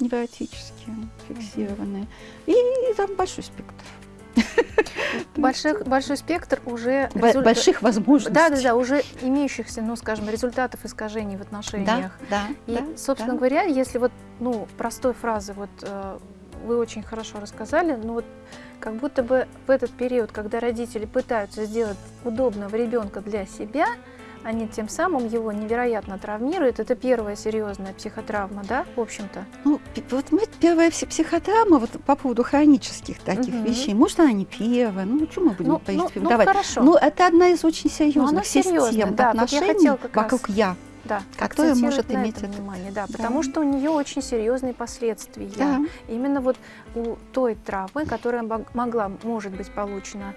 невротические, фиксированные. И, и там большой спектр. Больших, большой спектр уже... Результ... Больших возможностей. Да, да, да, уже имеющихся, ну, скажем, результатов искажений в отношениях. Да, да. И, да, собственно да. говоря, если вот, ну, простой фразы, вот э, вы очень хорошо рассказали, но вот как будто бы в этот период, когда родители пытаются сделать удобного ребенка для себя, они тем самым его невероятно травмируют. Это первая серьезная психотравма, да, в общем-то? Ну, вот мы, первая психотравма вот по поводу хронических таких угу. вещей. Может, она не первая, ну, что мы будем ну, ну, ну, давать? хорошо. Ну, это одна из очень серьезных систем да, отношений вокруг «я» да, которая может иметь это внимание, да, потому да. что у нее очень серьезные последствия. Да. Именно вот у той травмы, которая могла, может быть, получена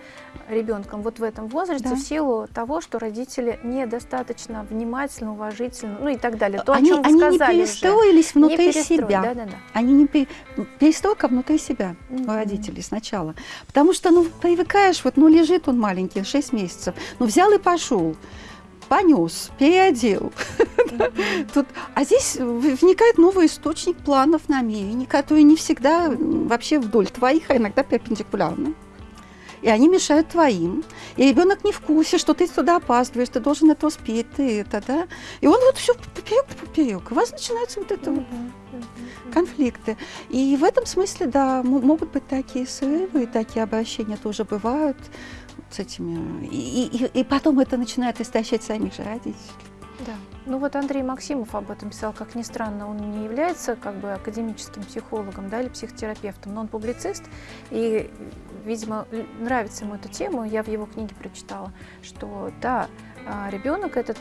ребенком вот в этом возрасте, да. в силу того, что родители недостаточно внимательно, уважительно, ну и так далее. То, они, о чем они не перестроились уже. внутри не себя. Да, да, да. Они не пере... перестройка внутри себя mm-hmm. у родителей сначала. Потому что, ну, привыкаешь, вот, ну, лежит он маленький, 6 месяцев, ну, взял и пошел понес, переодел. Тут, а здесь вникает новый источник планов, намерений, которые не всегда вообще вдоль твоих, а иногда перпендикулярны. И они мешают твоим. И ребенок не в курсе, что ты сюда опаздываешь, ты должен это успеть, ты это, да. И он вот все поперек поперек. У вас начинаются вот это вот конфликты. И в этом смысле, да, могут быть такие срывы, и такие обращения тоже бывают с этими. И, и, и потом это начинает истощать самих же родителей. Да. Ну вот Андрей Максимов об этом писал, как ни странно, он не является как бы академическим психологом да, или психотерапевтом, но он публицист, и, видимо, нравится ему эта тема, я в его книге прочитала, что да, а, ребенок это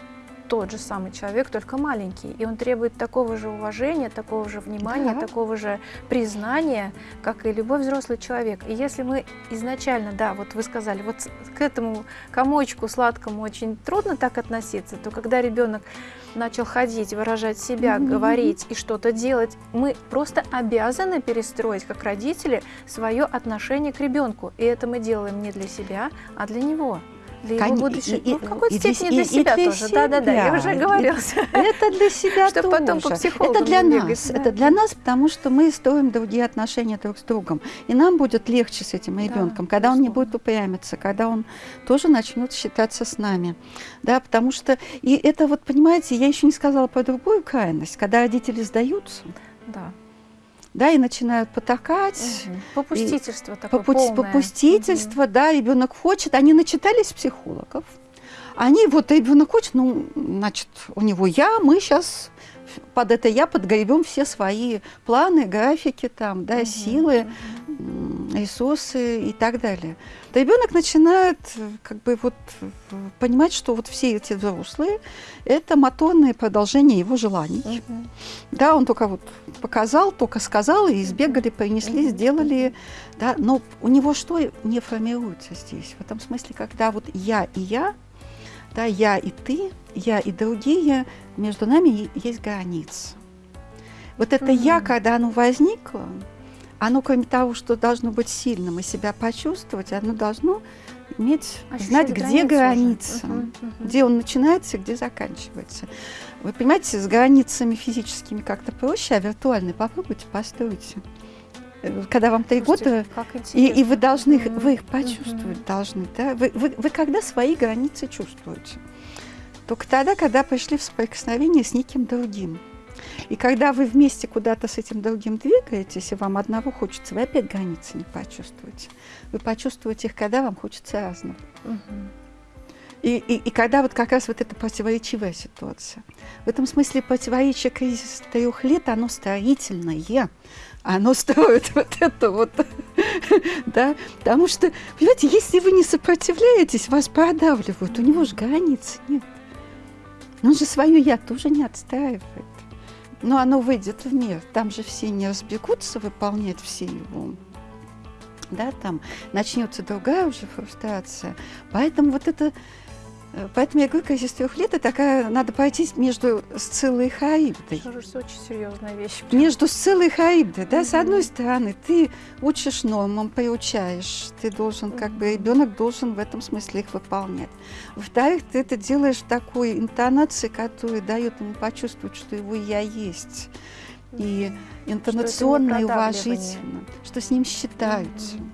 тот же самый человек, только маленький. И он требует такого же уважения, такого же внимания, да. такого же признания, как и любой взрослый человек. И если мы изначально, да, вот вы сказали, вот к этому комочку сладкому очень трудно так относиться, то когда ребенок начал ходить, выражать себя, mm-hmm. говорить и что-то делать, мы просто обязаны перестроить, как родители, свое отношение к ребенку. И это мы делаем не для себя, а для него. Для его Кон- будущего, и- ну, в какой-то степени для и- и себя для тоже. Да-да-да, я себя, уже говорила. Это для себя Чтоб потом по тоже. психологам Это для нас. да. Это для нас, потому что мы строим другие отношения друг с другом. И нам будет легче с этим Да, ребенком, когда он не безусловно. будет упрямиться, когда он тоже начнет считаться с нами. Да, потому что, и это вот, понимаете, я еще не сказала про другую крайность, когда родители сдаются, Да. Да, и начинают потакать, Мгм. Попустительство такое Попу- полное. попустительство, да, ребенок хочет, они начитались психологов. Они, вот ребенок хочет, ну, значит, у него я, мы сейчас под это я подгребем все свои планы, графики, там, да, Мгм, силы, мгм. М, ресурсы и так далее. Ребенок начинает э, как бы вот э, понимать, что вот все эти взрослые – это моторные продолжения его желаний. Мгм. Да, он только вот показал, только сказал, и сбегали, принесли, Мгм. сделали. Да, но у него что не формируется здесь? В этом смысле, когда вот я и я, да, я и ты, я и другие, между нами есть граница. Вот это я, Мгм. когда оно возникло, оно, кроме того, что должно быть сильным и себя почувствовать, оно должно иметь, Ощущать знать, где граница Мгм, мгм. где он начинается, где заканчивается. Вы понимаете, с границами физическими как-то проще, а виртуальные попробуйте, постройте. Э, Когда вам три года, и, и вы должны Мгм, вы их почувствовать должны, да? Вы, вы, вы когда свои границы чувствуете? Только тогда, когда пришли в соприкосновение с неким другим. И когда вы вместе куда-то с этим другим двигаетесь, и вам одного хочется, вы опять границы не почувствуете. Вы почувствуете их, когда вам хочется разного. И, и, и когда вот как раз вот эта противоречивая ситуация. В этом смысле противоречие кризиса трех лет, оно строительное. Оно строит вот это вот, да, потому что, понимаете, если вы не сопротивляетесь, вас продавливают, у него же границ нет. Он же свое «я» тоже не отстаивает. Но оно выйдет в мир, там же все не разбегутся выполнять все его да, там начнется другая уже фрустрация. Поэтому вот это, поэтому я говорю, трех лет, это такая, надо пойти между Сциллой и Харибдой. Что же, очень серьезная вещь. Между Сциллой и Харибдой, да, с Мгм. одной стороны, ты учишь нормам, приучаешь, ты должен, как бы, ребенок должен в этом смысле их выполнять. Во-вторых, ты это делаешь в такой интонации, которая дает ему почувствовать, что его я есть. И интонационно и уважительно, что с ним считаются. Мгм.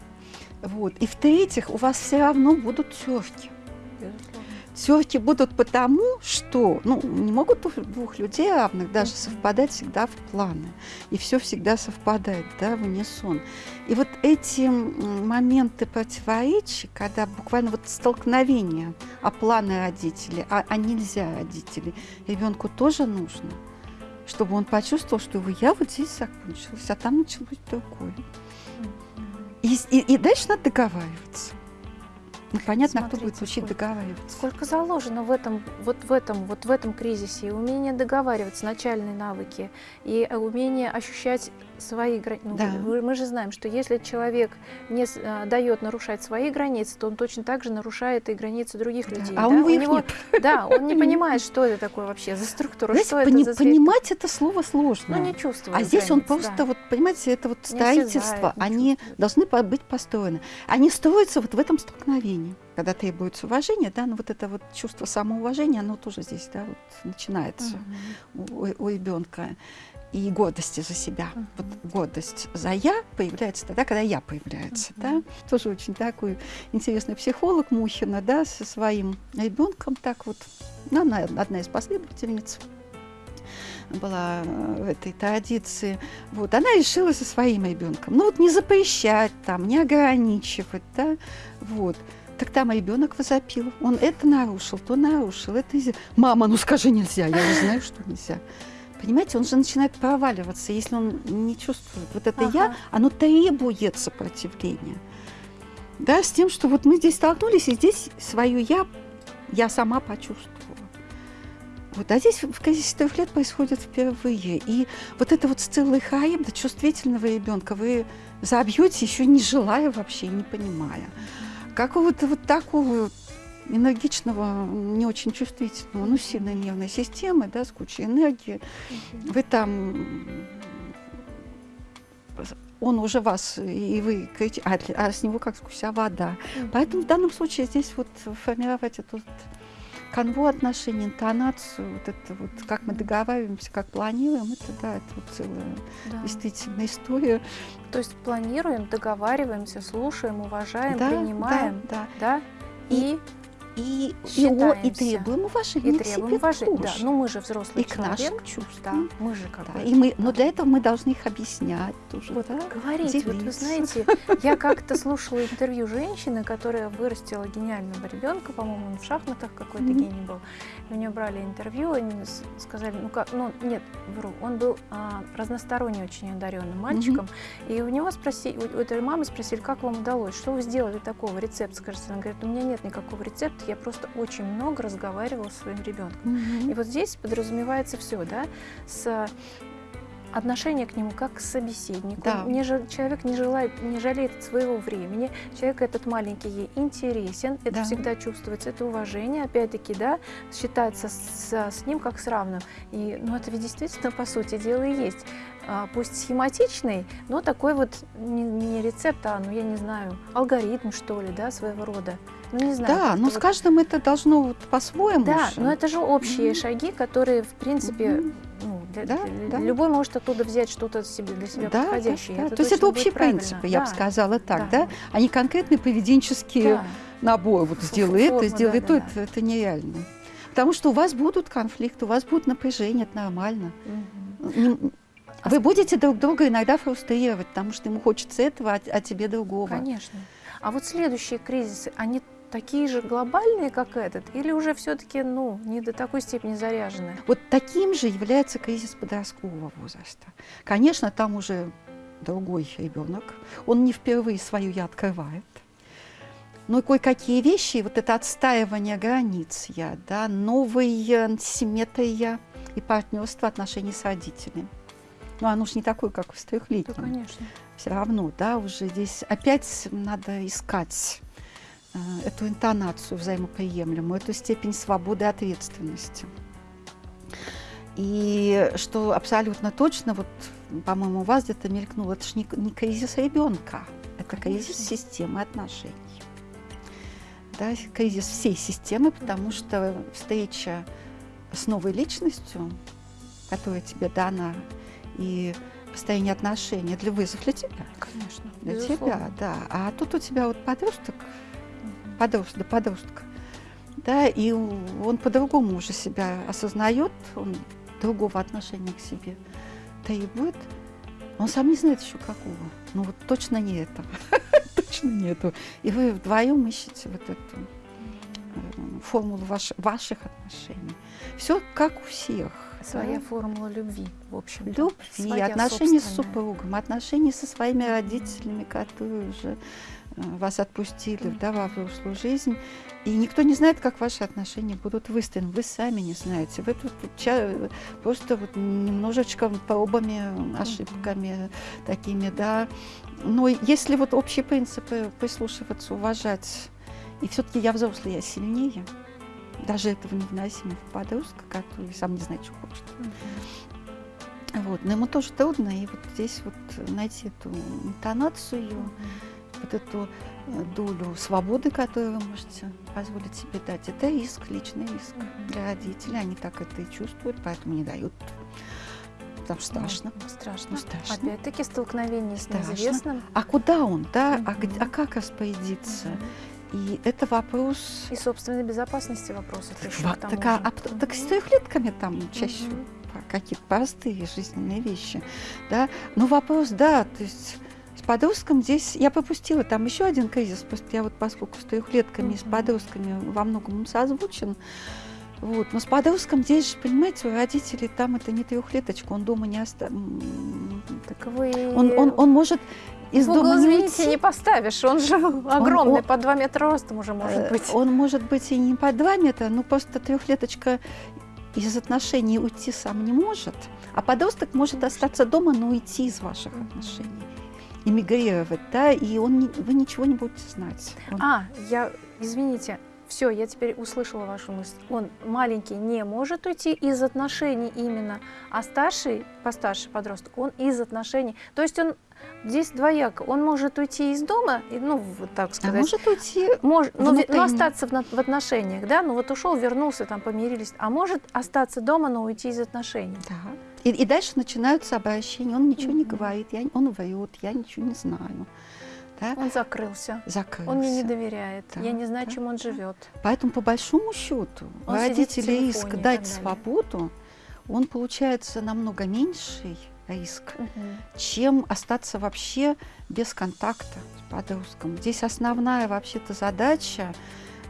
Вот. И в-третьих, у вас все равно будут терки. Терки будут потому, что ну, не могут двух людей равных даже совпадать всегда в планы. И все всегда совпадает, да, в унисон. И вот эти моменты противоречий, когда буквально вот столкновение, а планы родителей, а, а нельзя родителей, ребенку тоже нужно, чтобы он почувствовал, что его я вот здесь закончилась, а там началось другое. И, и- и дальше надо договариваться. Ну, понятно, кто будет Смотрите, учить сколько- договариваться. Сколько заложено в этом, вот в этом, вот в этом кризисе, и умение договариваться, начальные навыки, и умение ощущать свои границы. Да. мы же знаем, что если человек не а, дает нарушать свои границы, то он точно так же нарушает и границы других Да, людей. А да? у него их него, нет. Да, он не понимает, что это такое вообще за структура, Знаете, что это пони- за зверь. понимать это слово сложно. Ну, не чувствует а здесь он границ, просто, да. вот, понимаете, это вот строительство, не они чувствует. должны быть построены. Они строятся вот в этом столкновении, когда требуется уважение, да, но вот это вот чувство самоуважения, оно тоже здесь, да, вот начинается Мгм. у, у ребенка. И гордости за себя. Мгм. Вот гордость за я появляется тогда, когда я появляется. Да? Мгм. Тоже очень такой интересный психолог Мухина, да, со своим ребенком. Так вот, ну, она одна из последовательниц была э, в этой традиции. Вот, она решила со своим ребенком. Ну вот не запрещать там, не ограничивать, да, вот. Так там ребенок возопил. Он это нарушил, то нарушил, это нельзя. Мама, ну скажи нельзя, я уже знаю, что нельзя. Понимаете, он же начинает проваливаться, если он не чувствует. Вот это я, Ага. оно требует сопротивления. Да, с тем, что вот мы здесь столкнулись, и здесь свое я, я сама почувствовала. Вот, а здесь в кризисе трех лет происходит впервые. И вот это вот Сцилла и Хаибда, чувствительного ребенка, вы забьете, еще не желая вообще, не понимая. Какого-то вот такого энергичного, не очень чувствительного, ну, сильной нервной системы, да, с кучей энергии, вы там он уже вас, и вы кричите, а, а с него как сквозь вода. Поэтому в данном случае здесь вот формировать эту канву отношений, интонацию, вот это вот, как мы договариваемся, как планируем, это да, это вот целая Да. действительно история. То есть планируем, договариваемся, слушаем, уважаем, да, принимаем, да, да, и, И, и, о- и Считаемся. требуем уважения и к требуем себе уважения. Да, тоже. ну мы же взрослый и к человек. нашим Да, чувствам. мы же как Да, бы и мы, но для этого мы должны их объяснять тоже. Вот да? говорить. Вот вы делиться. знаете, я как-то слушала интервью женщины, которая вырастила гениального ребенка, по-моему, он в шахматах какой-то Мгм. гений был. У нее брали интервью, они с- сказали, ну как, ну нет, вру, он был а, разносторонне очень одаренным мальчиком, и у него спросили, у, у этой мамы спросили, как вам удалось, что вы сделали такого, рецепт, скажите. Она говорит, у меня нет никакого рецепта, я просто очень много разговаривала со своим ребенком. Мгм. И вот здесь подразумевается все, да, с отношение к нему как к собеседнику. Да. Не человек не желает, не жалеет своего времени. Человек этот маленький ей интересен, это Да. всегда чувствуется, это уважение, опять-таки, да, считается с, с ним как с равным. И, ну, это ведь действительно, по сути дела, и есть. А, пусть схематичный, но такой вот не, не рецепт, а, ну, я не знаю, алгоритм, что ли, да, своего рода. Ну, не знаю. Да, но с каждым это должно вот по-своему. да, же. но это же общие Мгм. шаги, которые, в принципе, Мгм. Ну, для- Да, да. любой может оттуда взять что-то себе, для себя Да, да, подходящее. да. это То есть это будет общие правильно. принципы, я бы Да, сказала так, да? да. А не конкретные поведенческие Да. наборы. Вот сделай это, форма, сделай да, то, да, это, это нереально. Потому что у вас будут конфликты, у вас будут напряжения, это нормально. А Вы будете друг друга иногда фрустрировать, потому что ему хочется этого, а, а тебе другого. Конечно. А вот следующие кризисы, они такие же глобальные, как этот, или уже все-таки, ну, не до такой степени заряжены? Вот таким же является кризис подросткового возраста. Конечно, там уже другой ребенок, он не впервые свою я открывает. Но кое-какие вещи, вот это отстаивание границ я, да, новые симметрия и партнерство отношений с родителями. Ну, оно же не такое, как в Да, трехлетнем. конечно. все равно, да, уже здесь опять надо искать э, эту интонацию взаимоприемлемую, эту степень свободы и ответственности. И что абсолютно точно, вот, по-моему, у вас где-то мелькнуло, это же не, не кризис ребенка, это кризис Конечно. системы отношений. Да, кризис всей системы, потому что встреча с новой личностью, которая тебе дана, и построение отношений, для вызов для тебя. Конечно. Для безусловно. тебя, да. А тут у тебя вот подросток. Подросток, да, подросток, да, и он по-другому уже себя осознает, он другого отношения к себе требует. Он сам не знает еще какого. Ну вот точно не это. точно не это. И вы вдвоем ищете вот эту э, формулу ваш- ваших отношений. Все как у всех. Своя да. формула любви, в общем. Любви, Своя отношения с супругом, отношения со своими родителями, которые уже вас отпустили да, во взрослую жизнь. И никто не знает, как ваши отношения будут выстроены. Вы сами не знаете. Вы тут просто вот немножечко пробами, ошибками такими, да. Но если вот общие принципы прислушиваться, уважать, и все-таки я взрослый, я сильнее, даже этого невыносимо в подростка, который сам не знает, что хочет. Вот, но ему тоже трудно, и вот здесь вот найти эту интонацию, Мгм. Вот эту э, долю свободы, которую вы можете позволить себе дать, это риск, личный Мгм. для родителей. Они так это и чувствуют, поэтому не дают. Что страшно. Ну, страшно. Ну, страшно. Опять-таки столкновение с неизвестным. А куда он, да? А, где- а как распорядиться? И это вопрос... И собственной безопасности вопросов еще Ва- к тому так, а, а так с трехлетками там чаще по- какие-то простые жизненные вещи, да. Но вопрос, да, то есть с подростком здесь я пропустила там еще один кризис, просто я вот поскольку с трехлетками и с подростками во многом он созвучен, вот, но с подростком здесь же, понимаете, у родителей там это не трехлеточка, он дома не оста... м, Так вы он, он, он может из угол, дома не извините, не поставишь. Он же огромный, он- по 2 метра ростом уже может Э, быть. Он может быть и не по два метра, но просто трехлеточка из отношений уйти сам не может, а подросток может остаться дома, но уйти из ваших отношений, эмигрировать, да, и он не- вы ничего не будете знать. Он- А, я, извините, все, я теперь услышала вашу мысль. Он маленький не может уйти из отношений именно, а старший, постарше подросток, он из отношений. То есть он Здесь двояко. Он может уйти из дома, и, ну, вот так А сказать. может уйти Мож- ну, ну, остаться в, в отношениях, да, ну вот ушел, вернулся, там помирились, а может остаться дома, но уйти из отношений. Да. И, и дальше начинаются обращения. Он ничего не Мгм. говорит, я, он врет, я ничего не знаю. Да? Он закрылся, Закрылся. он мне не доверяет, Да, я не знаю, да, чем он да. живет. Поэтому, по большому счету, Он сидит в родителей телефоне риск и дать свободу, он получается намного меньший риск, Мгм. чем остаться вообще без контакта с подростком. Здесь основная вообще-то задача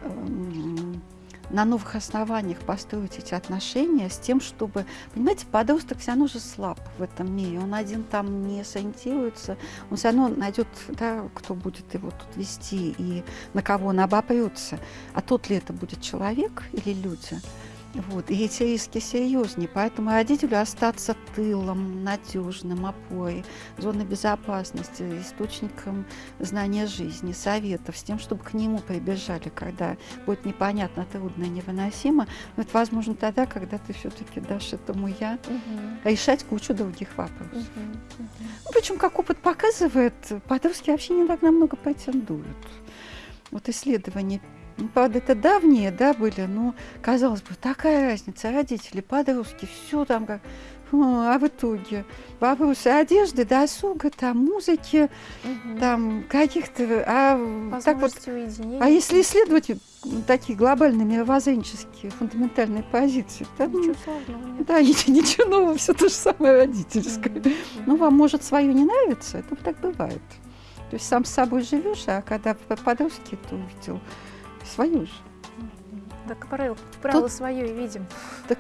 эм, на новых основаниях построить эти отношения с тем, чтобы, понимаете, подросток все равно же слаб в этом мире, он один там не сориентируется, он все равно найдет, да, кто будет его тут вести и на кого он обопрется. А тот ли это будет человек или люди? Вот. И эти риски серьезнее. Поэтому родителю остаться тылом, надежным, опорой, зоной безопасности, источником знания жизни, советов, с тем, чтобы к нему прибежали, когда будет непонятно, трудно и невыносимо. Но это возможно тогда, когда ты все-таки дашь этому я Мгм. решать кучу других вопросов. Мгм. Ну, причем, как опыт показывает, подростки вообще не так намного претендуют. Вот исследования, ну, правда, это давние, да, были, но, казалось бы, такая разница, родители, подростки, все там как... А в итоге вопросы одежды, досуга, там, музыки, Мгм. там, каких-то... А, так вот, уединения. а если исследовать такие глобальные мировоззренческие фундаментальные позиции, то, ну, Ничего сложного нет. да, ничего, ничего нового, все то же самое родительское. Мгм. Ну, вам может свое не нравится, это так бывает. То есть сам с собой живешь, а когда в подростке ты увидел свою же. Так правило, правило свое и видим. Так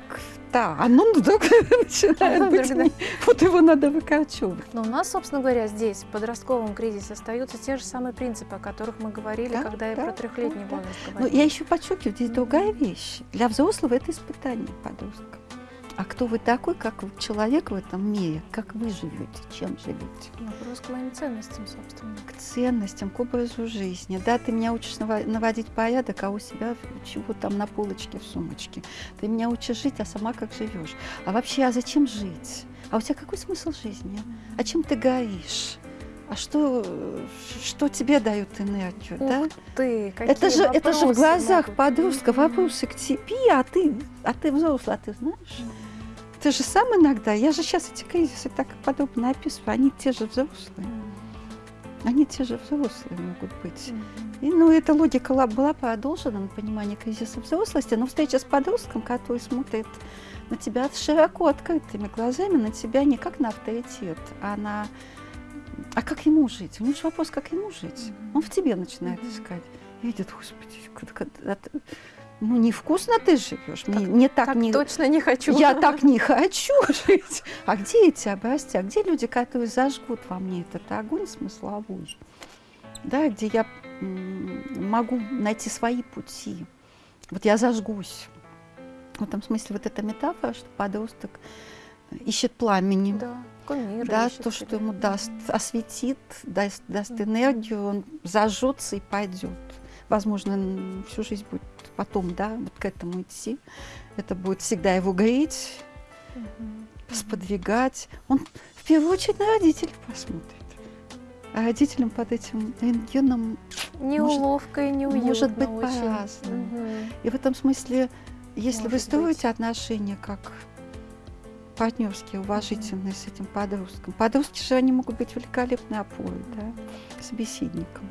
да, оно вдруг начинает быть, Вдруг, да. не- вот его надо выкорчевывать. Но у нас, собственно говоря, здесь, в подростковом кризисе, остаются те же самые принципы, о которых мы говорили, Да, когда да, про трехлетний да, да. возраст Но говорили. я еще подчеркиваю, здесь другая вещь. Для взрослого это испытание подростка. А кто вы такой, как человек в этом мире, как вы живете, чем живете? Вопрос к моим ценностям, собственно. к ценностям, к образу жизни. Да, ты меня учишь наводить порядок, а у себя чего там на полочке в сумочке. Ты меня учишь жить, а сама как живешь. А вообще, а зачем жить? А у тебя какой смысл жизни? А чем ты горишь? А что, что тебе дает энергию, Ух да? Ты, какие Это же, это же в глазах могут. подростка вопросы к тебе, а ты, а ты взрослый, а ты знаешь? Ты же сам иногда, я же сейчас эти кризисы так подробно описываю, они те же взрослые. Они те же взрослые могут быть. И, ну, эта логика ла- была продолжена на понимание кризиса взрослости, но встреча с подростком, который смотрит на тебя широко открытыми глазами, на тебя не как на авторитет, а на... А как ему жить? У него же вопрос, как ему жить. Он в тебе начинает искать. Видит, господи, ну, невкусно ты живешь, Так- не так, Так не... точно не хочу. Я так не хочу жить. А где эти образцы? А где люди, которые зажгут во мне этот огонь смысловой? Да, где я могу найти свои пути. Вот я зажгусь. В этом смысле вот эта метафора, что подросток ищет пламени. Да, кумиры Да, ищет то, что ему даст, осветит, даст, даст энергию, он зажжется и пойдет. Возможно, всю жизнь будет потом, да, вот к этому идти. Это будет всегда его греть, Мгм. сподвигать. Он в первую очередь на родителей посмотрит. А родителям под этим рентгеном... Неуловко и неуютно может быть по-разному. Мгм. И в этом смысле, если вы Может строите отношения как партнерские, уважительные с этим подростком, подростки же они могут быть великолепной опорой, да, к собеседникам.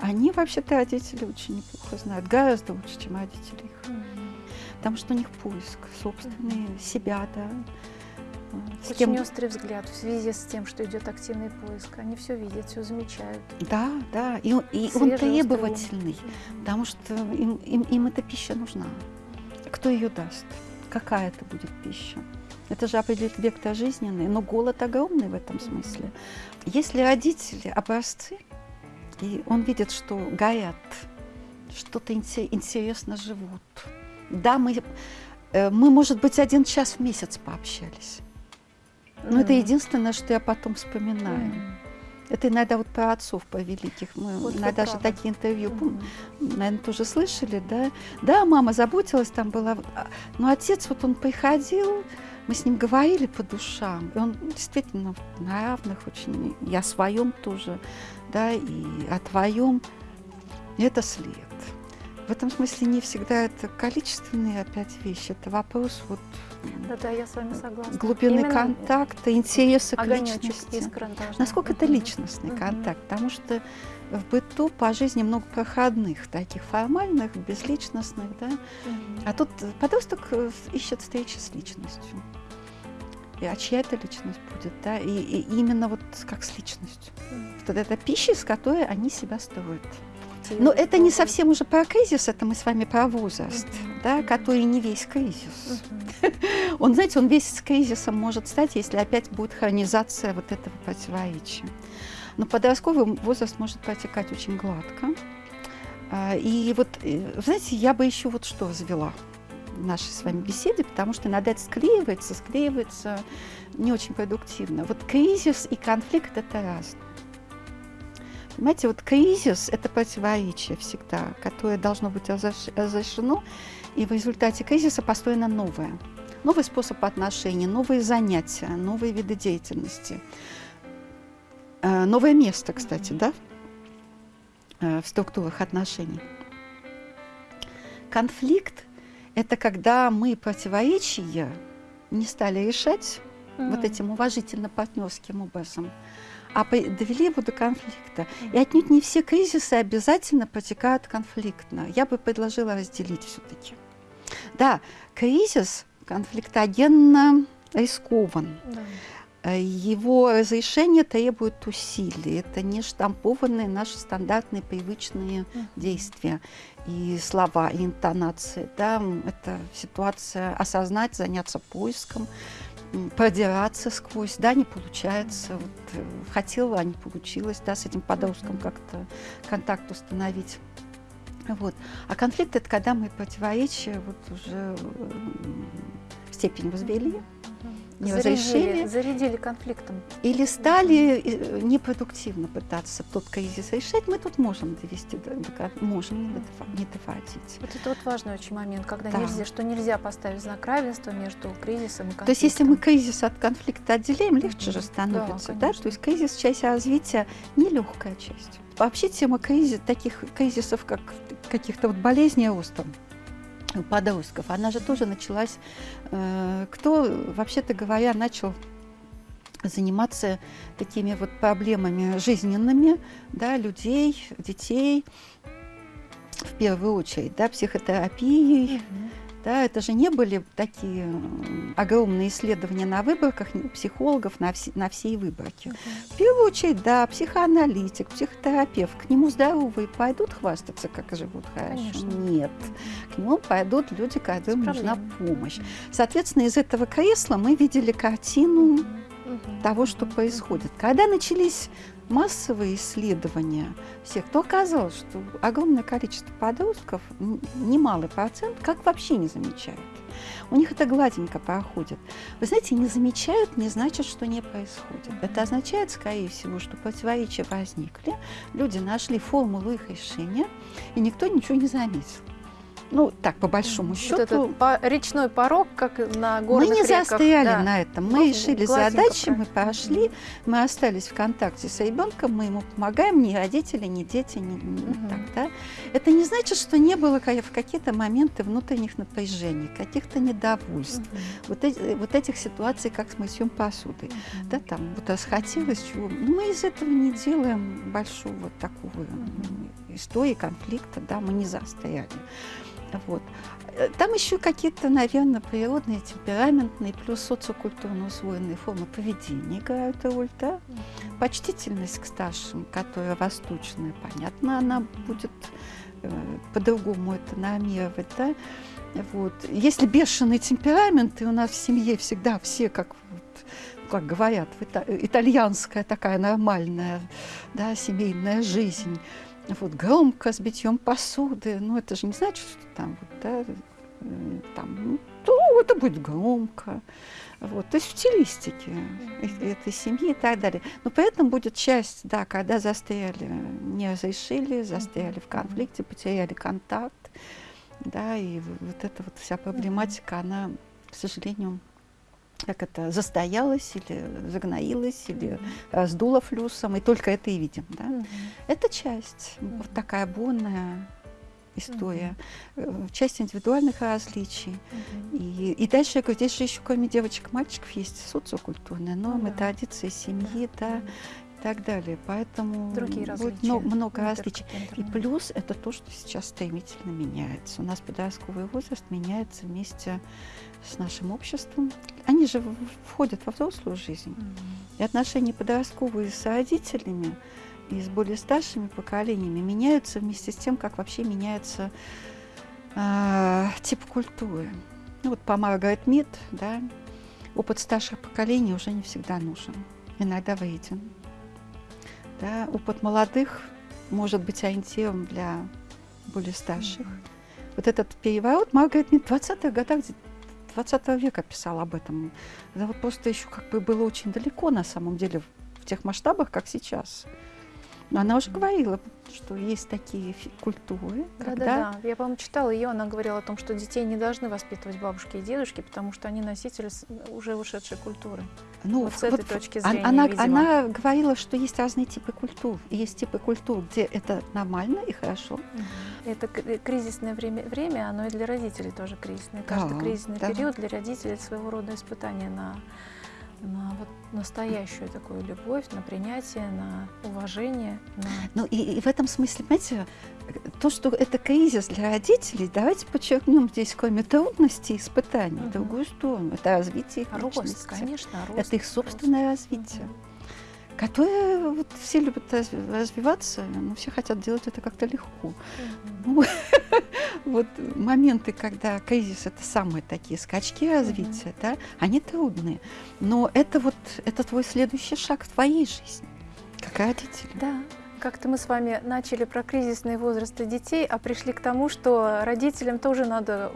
Они вообще-то родители очень неплохо знают, гораздо лучше, чем родители их. Потому что у них поиск собственный, себя, да. а, С Очень кем- острый взгляд в связи с тем, что идет активный поиск. Они все видят, все замечают. Да, да, и, он- и он Свежий, острый требовательный, потому что им, им, им эта пища нужна. Кто ее даст? Какая это будет пища? Это же определит вектор жизненный, но голод огромный в этом смысле. Если родители образцы, и он видит, что горят, что-то инте- интересно живут. Да, мы, э, мы, может быть, один час в месяц пообщались. Но это Мгм. единственное, что я потом вспоминаю. Мгм. Это иногда вот про отцов, по великих. Мы Вот иногда же такие интервью, Мгм. наверное, тоже слышали, да? Да, мама заботилась, там была... а, Но отец, вот он приходил, мы с ним говорили по душам, и он действительно на равных очень, и о своем тоже, да, и о твоем. Это след. В этом смысле не всегда это количественные опять вещи, это вопрос вот да-да, я с вами согласна. глубины Именно контакта, интереса к личности. Насколько это личностный угу. контакт? Потому что в быту по жизни много проходных, таких формальных, безличностных, да. А тут подросток э, ищет встречи с личностью. И, а чья это личность будет, да? И, и именно вот как с личностью. Вот это пища, с которой они себя строят. Но это не совсем уже про кризис, это мы с вами про возраст, да, который не весь кризис. Он, знаете, он весь с кризисом может стать, если опять будет хронизация вот этого противоречия. Но подростковый возраст может протекать очень гладко. А, и вот, э, знаете, я бы еще вот что развела в нашей с вами беседе, потому что иногда это склеивается, склеивается не очень продуктивно. Вот кризис и конфликт – это разное. Понимаете, вот кризис – это противоречие всегда, которое должно быть разрешено, и в результате кризиса построено новое. Новый способ отношений, новые занятия, новые виды деятельности. Э, новое место, кстати, да, э, в структурах отношений. Конфликт – это когда мы противоречия не стали решать mm-hmm. вот этим уважительно-партнерским образом, а довели его до конфликта. И отнюдь не все кризисы обязательно протекают конфликтно. Я бы предложила разделить все-таки. Да, кризис конфликтогенно рискован. Да. Э, его разрешение требует усилий. Это не штампованные наши стандартные привычные действия и слова, и интонации. Да? Это ситуация осознать, заняться поиском, продираться сквозь, да, не получается. Вот, э, хотела, а не получилось, да, с этим подростком как-то контакт установить. Вот. А конфликт – это когда мы противоречия вот уже степень возвели, не зарядили, зарядили конфликтом. Или стали э, непродуктивно пытаться тот кризис решать, мы тут можем довести, до, до, можем не, доводить. Вот это вот важный очень момент, когда да. нельзя, что нельзя поставить знак равенства между кризисом и конфликтом. То есть если мы кризис от конфликта отделяем, легче же становится, да, да? То есть кризис часть развития, нелегкая часть. Вообще тема кризис, таких кризисов, как каких-то вот болезней роста, подростков, она же тоже началась, э, кто, вообще-то говоря, начал заниматься такими вот проблемами жизненными, да, людей, детей, в первую очередь, да, психотерапией, mm-hmm да, это же не были такие огромные исследования на выборках психологов на, все, на всей выборке. Uh-huh. В первую очередь, да, психоаналитик, психотерапевт. К нему здоровые пойдут хвастаться, как живут хорошо? Конечно. Нет. К нему пойдут люди, которым нужна помощь. Соответственно, из этого кресла мы видели картину uh-huh. того, что происходит. Когда начались массовые исследования всех, то оказалось, что огромное количество подростков, немалый процент, как вообще не замечают. У них это гладенько проходит. Вы знаете, не замечают не значит, что не происходит. Это означает, скорее всего, что противоречия возникли, люди нашли формулу их решения, и никто ничего не заметил. Ну, так, по большому вот счету. Этот по речной порог, как на горных Мы не реках, застояли да. на этом. Мы ну, решили задачи, мы пошли, мы остались в контакте с ребенком, мы ему помогаем, ни родители, ни дети, ни, ни угу. так, да. Это не значит, что не было в какие-то моменты внутренних напряжений, каких-то недовольств, угу. вот, эти, вот этих ситуаций, как с мытьем посуды. Угу. Да, там вот расхотелось чего. Ну, мы из этого не делаем большого вот такого угу. истории конфликта, да, мы не застояли. Вот. Э, там еще какие-то, наверное, природные, темпераментные, плюс социокультурно усвоенные формы поведения играют роль, да? Почтительность к старшим, которая восточная, понятно, она будет э, по-другому это нормировать, да? Вот. Если бешеный темперамент, и у нас в семье всегда все, как, вот, как говорят, итальянская такая нормальная да, семейная жизнь, вот громко с битьем посуды, ну это же не значит, что там вот, да, э, там, ну, это будет громко. Вот, то есть в стилистике этой семьи и так далее. Но поэтому будет часть, да, когда застряли, не разрешили, застряли в конфликте, потеряли контакт, да, и вот эта вот вся проблематика, она, к сожалению, как это, застоялась или загноилась, или mm-hmm. сдула флюсом, и только это и видим. Да? Mm-hmm. Это часть, mm-hmm. вот такая бонная история, mm-hmm. часть индивидуальных различий. Mm-hmm. И, и дальше я говорю, здесь же еще кроме девочек и мальчиков есть социокультурные нормы, mm-hmm. традиции семьи, да, mm-hmm и так далее. Поэтому Другие будет много, много различий. И плюс это то, что сейчас стремительно меняется. У нас подростковый возраст меняется вместе с нашим обществом. Они же входят во взрослую жизнь. Mm-hmm. И отношения подростковые с родителями и с более старшими поколениями меняются вместе с тем, как вообще меняется э, тип культуры. Ну, вот по Маргарет Мид, да, опыт старших поколений уже не всегда нужен, иногда вреден. Да, опыт молодых может быть ориентиром для более старших. Mm-hmm. Вот этот переворот Маргарет Мид в 20-х годах 20 века писал об этом. Это вот просто еще как бы было очень далеко на самом деле в тех масштабах, как сейчас. Но она уже говорила, что есть такие культуры. Да, когда... да, да. Я, по-моему, читала ее, она говорила о том, что детей не должны воспитывать бабушки и дедушки, потому что они носители уже ушедшей культуры. Ну, вот с этой вот, точки зрения, она, она говорила, что есть разные типы культур. Есть типы культур, где это нормально и хорошо. Это э, кризисное время, время, оно и для родителей тоже кризисное. Каждый да, кризисный да. период для родителей своего рода испытание на на вот настоящую такую любовь, на принятие, на уважение. На... Ну и, и в этом смысле, понимаете, то, что это кризис для родителей, давайте подчеркнем здесь, кроме трудностей, испытаний, угу. другую сторону. Это развитие их рост, личности. конечно, рост. Это их собственное рост. развитие. Угу которые вот все любят развиваться, но все хотят делать это как-то легко. Ну, вот моменты, когда кризис это самые такие скачки развития, да, они трудные. Но это вот это твой следующий шаг в твоей жизни, как родитель. Да. Как-то мы с вами начали про кризисные возрасты детей, а пришли к тому, что родителям тоже надо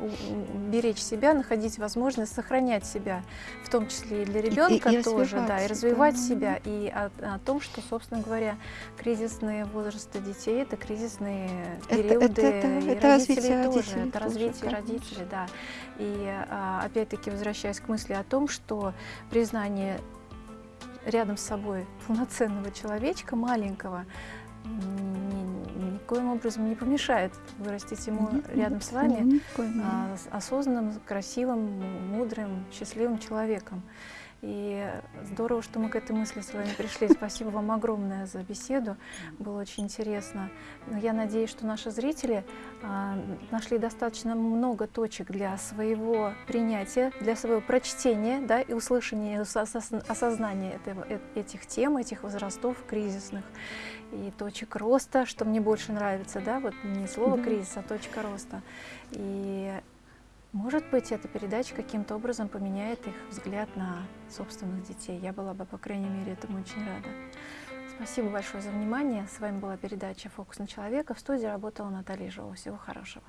беречь себя, находить возможность сохранять себя, в том числе и для ребенка и, и тоже, да, и развивать да. себя, и о, о том, что, собственно говоря, кризисные возрасты детей это кризисные периоды это, это, это, и это родителей тоже, родителей это развитие тоже, родителей, да. И а, опять-таки возвращаясь к мысли о том, что признание рядом с собой полноценного человечка, маленького, ни, никоим образом не помешает вырастить ему нет, рядом нет, с вами а, осознанным, красивым, мудрым, счастливым человеком. И здорово, что мы к этой мысли с вами пришли. Спасибо вам огромное за беседу. Было очень интересно. Я надеюсь, что наши зрители а, нашли достаточно много точек для своего принятия, для своего прочтения да, и услышания, осознания этого, э, этих тем, этих возрастов кризисных и точек роста, что мне больше нравится, да, вот не слово кризис, а точка роста. И может быть, эта передача каким-то образом поменяет их взгляд на собственных детей. Я была бы, по крайней мере, этому очень рада. Спасибо большое за внимание. С вами была передача «Фокус на человека». В студии работала Наталья Жова. Всего хорошего.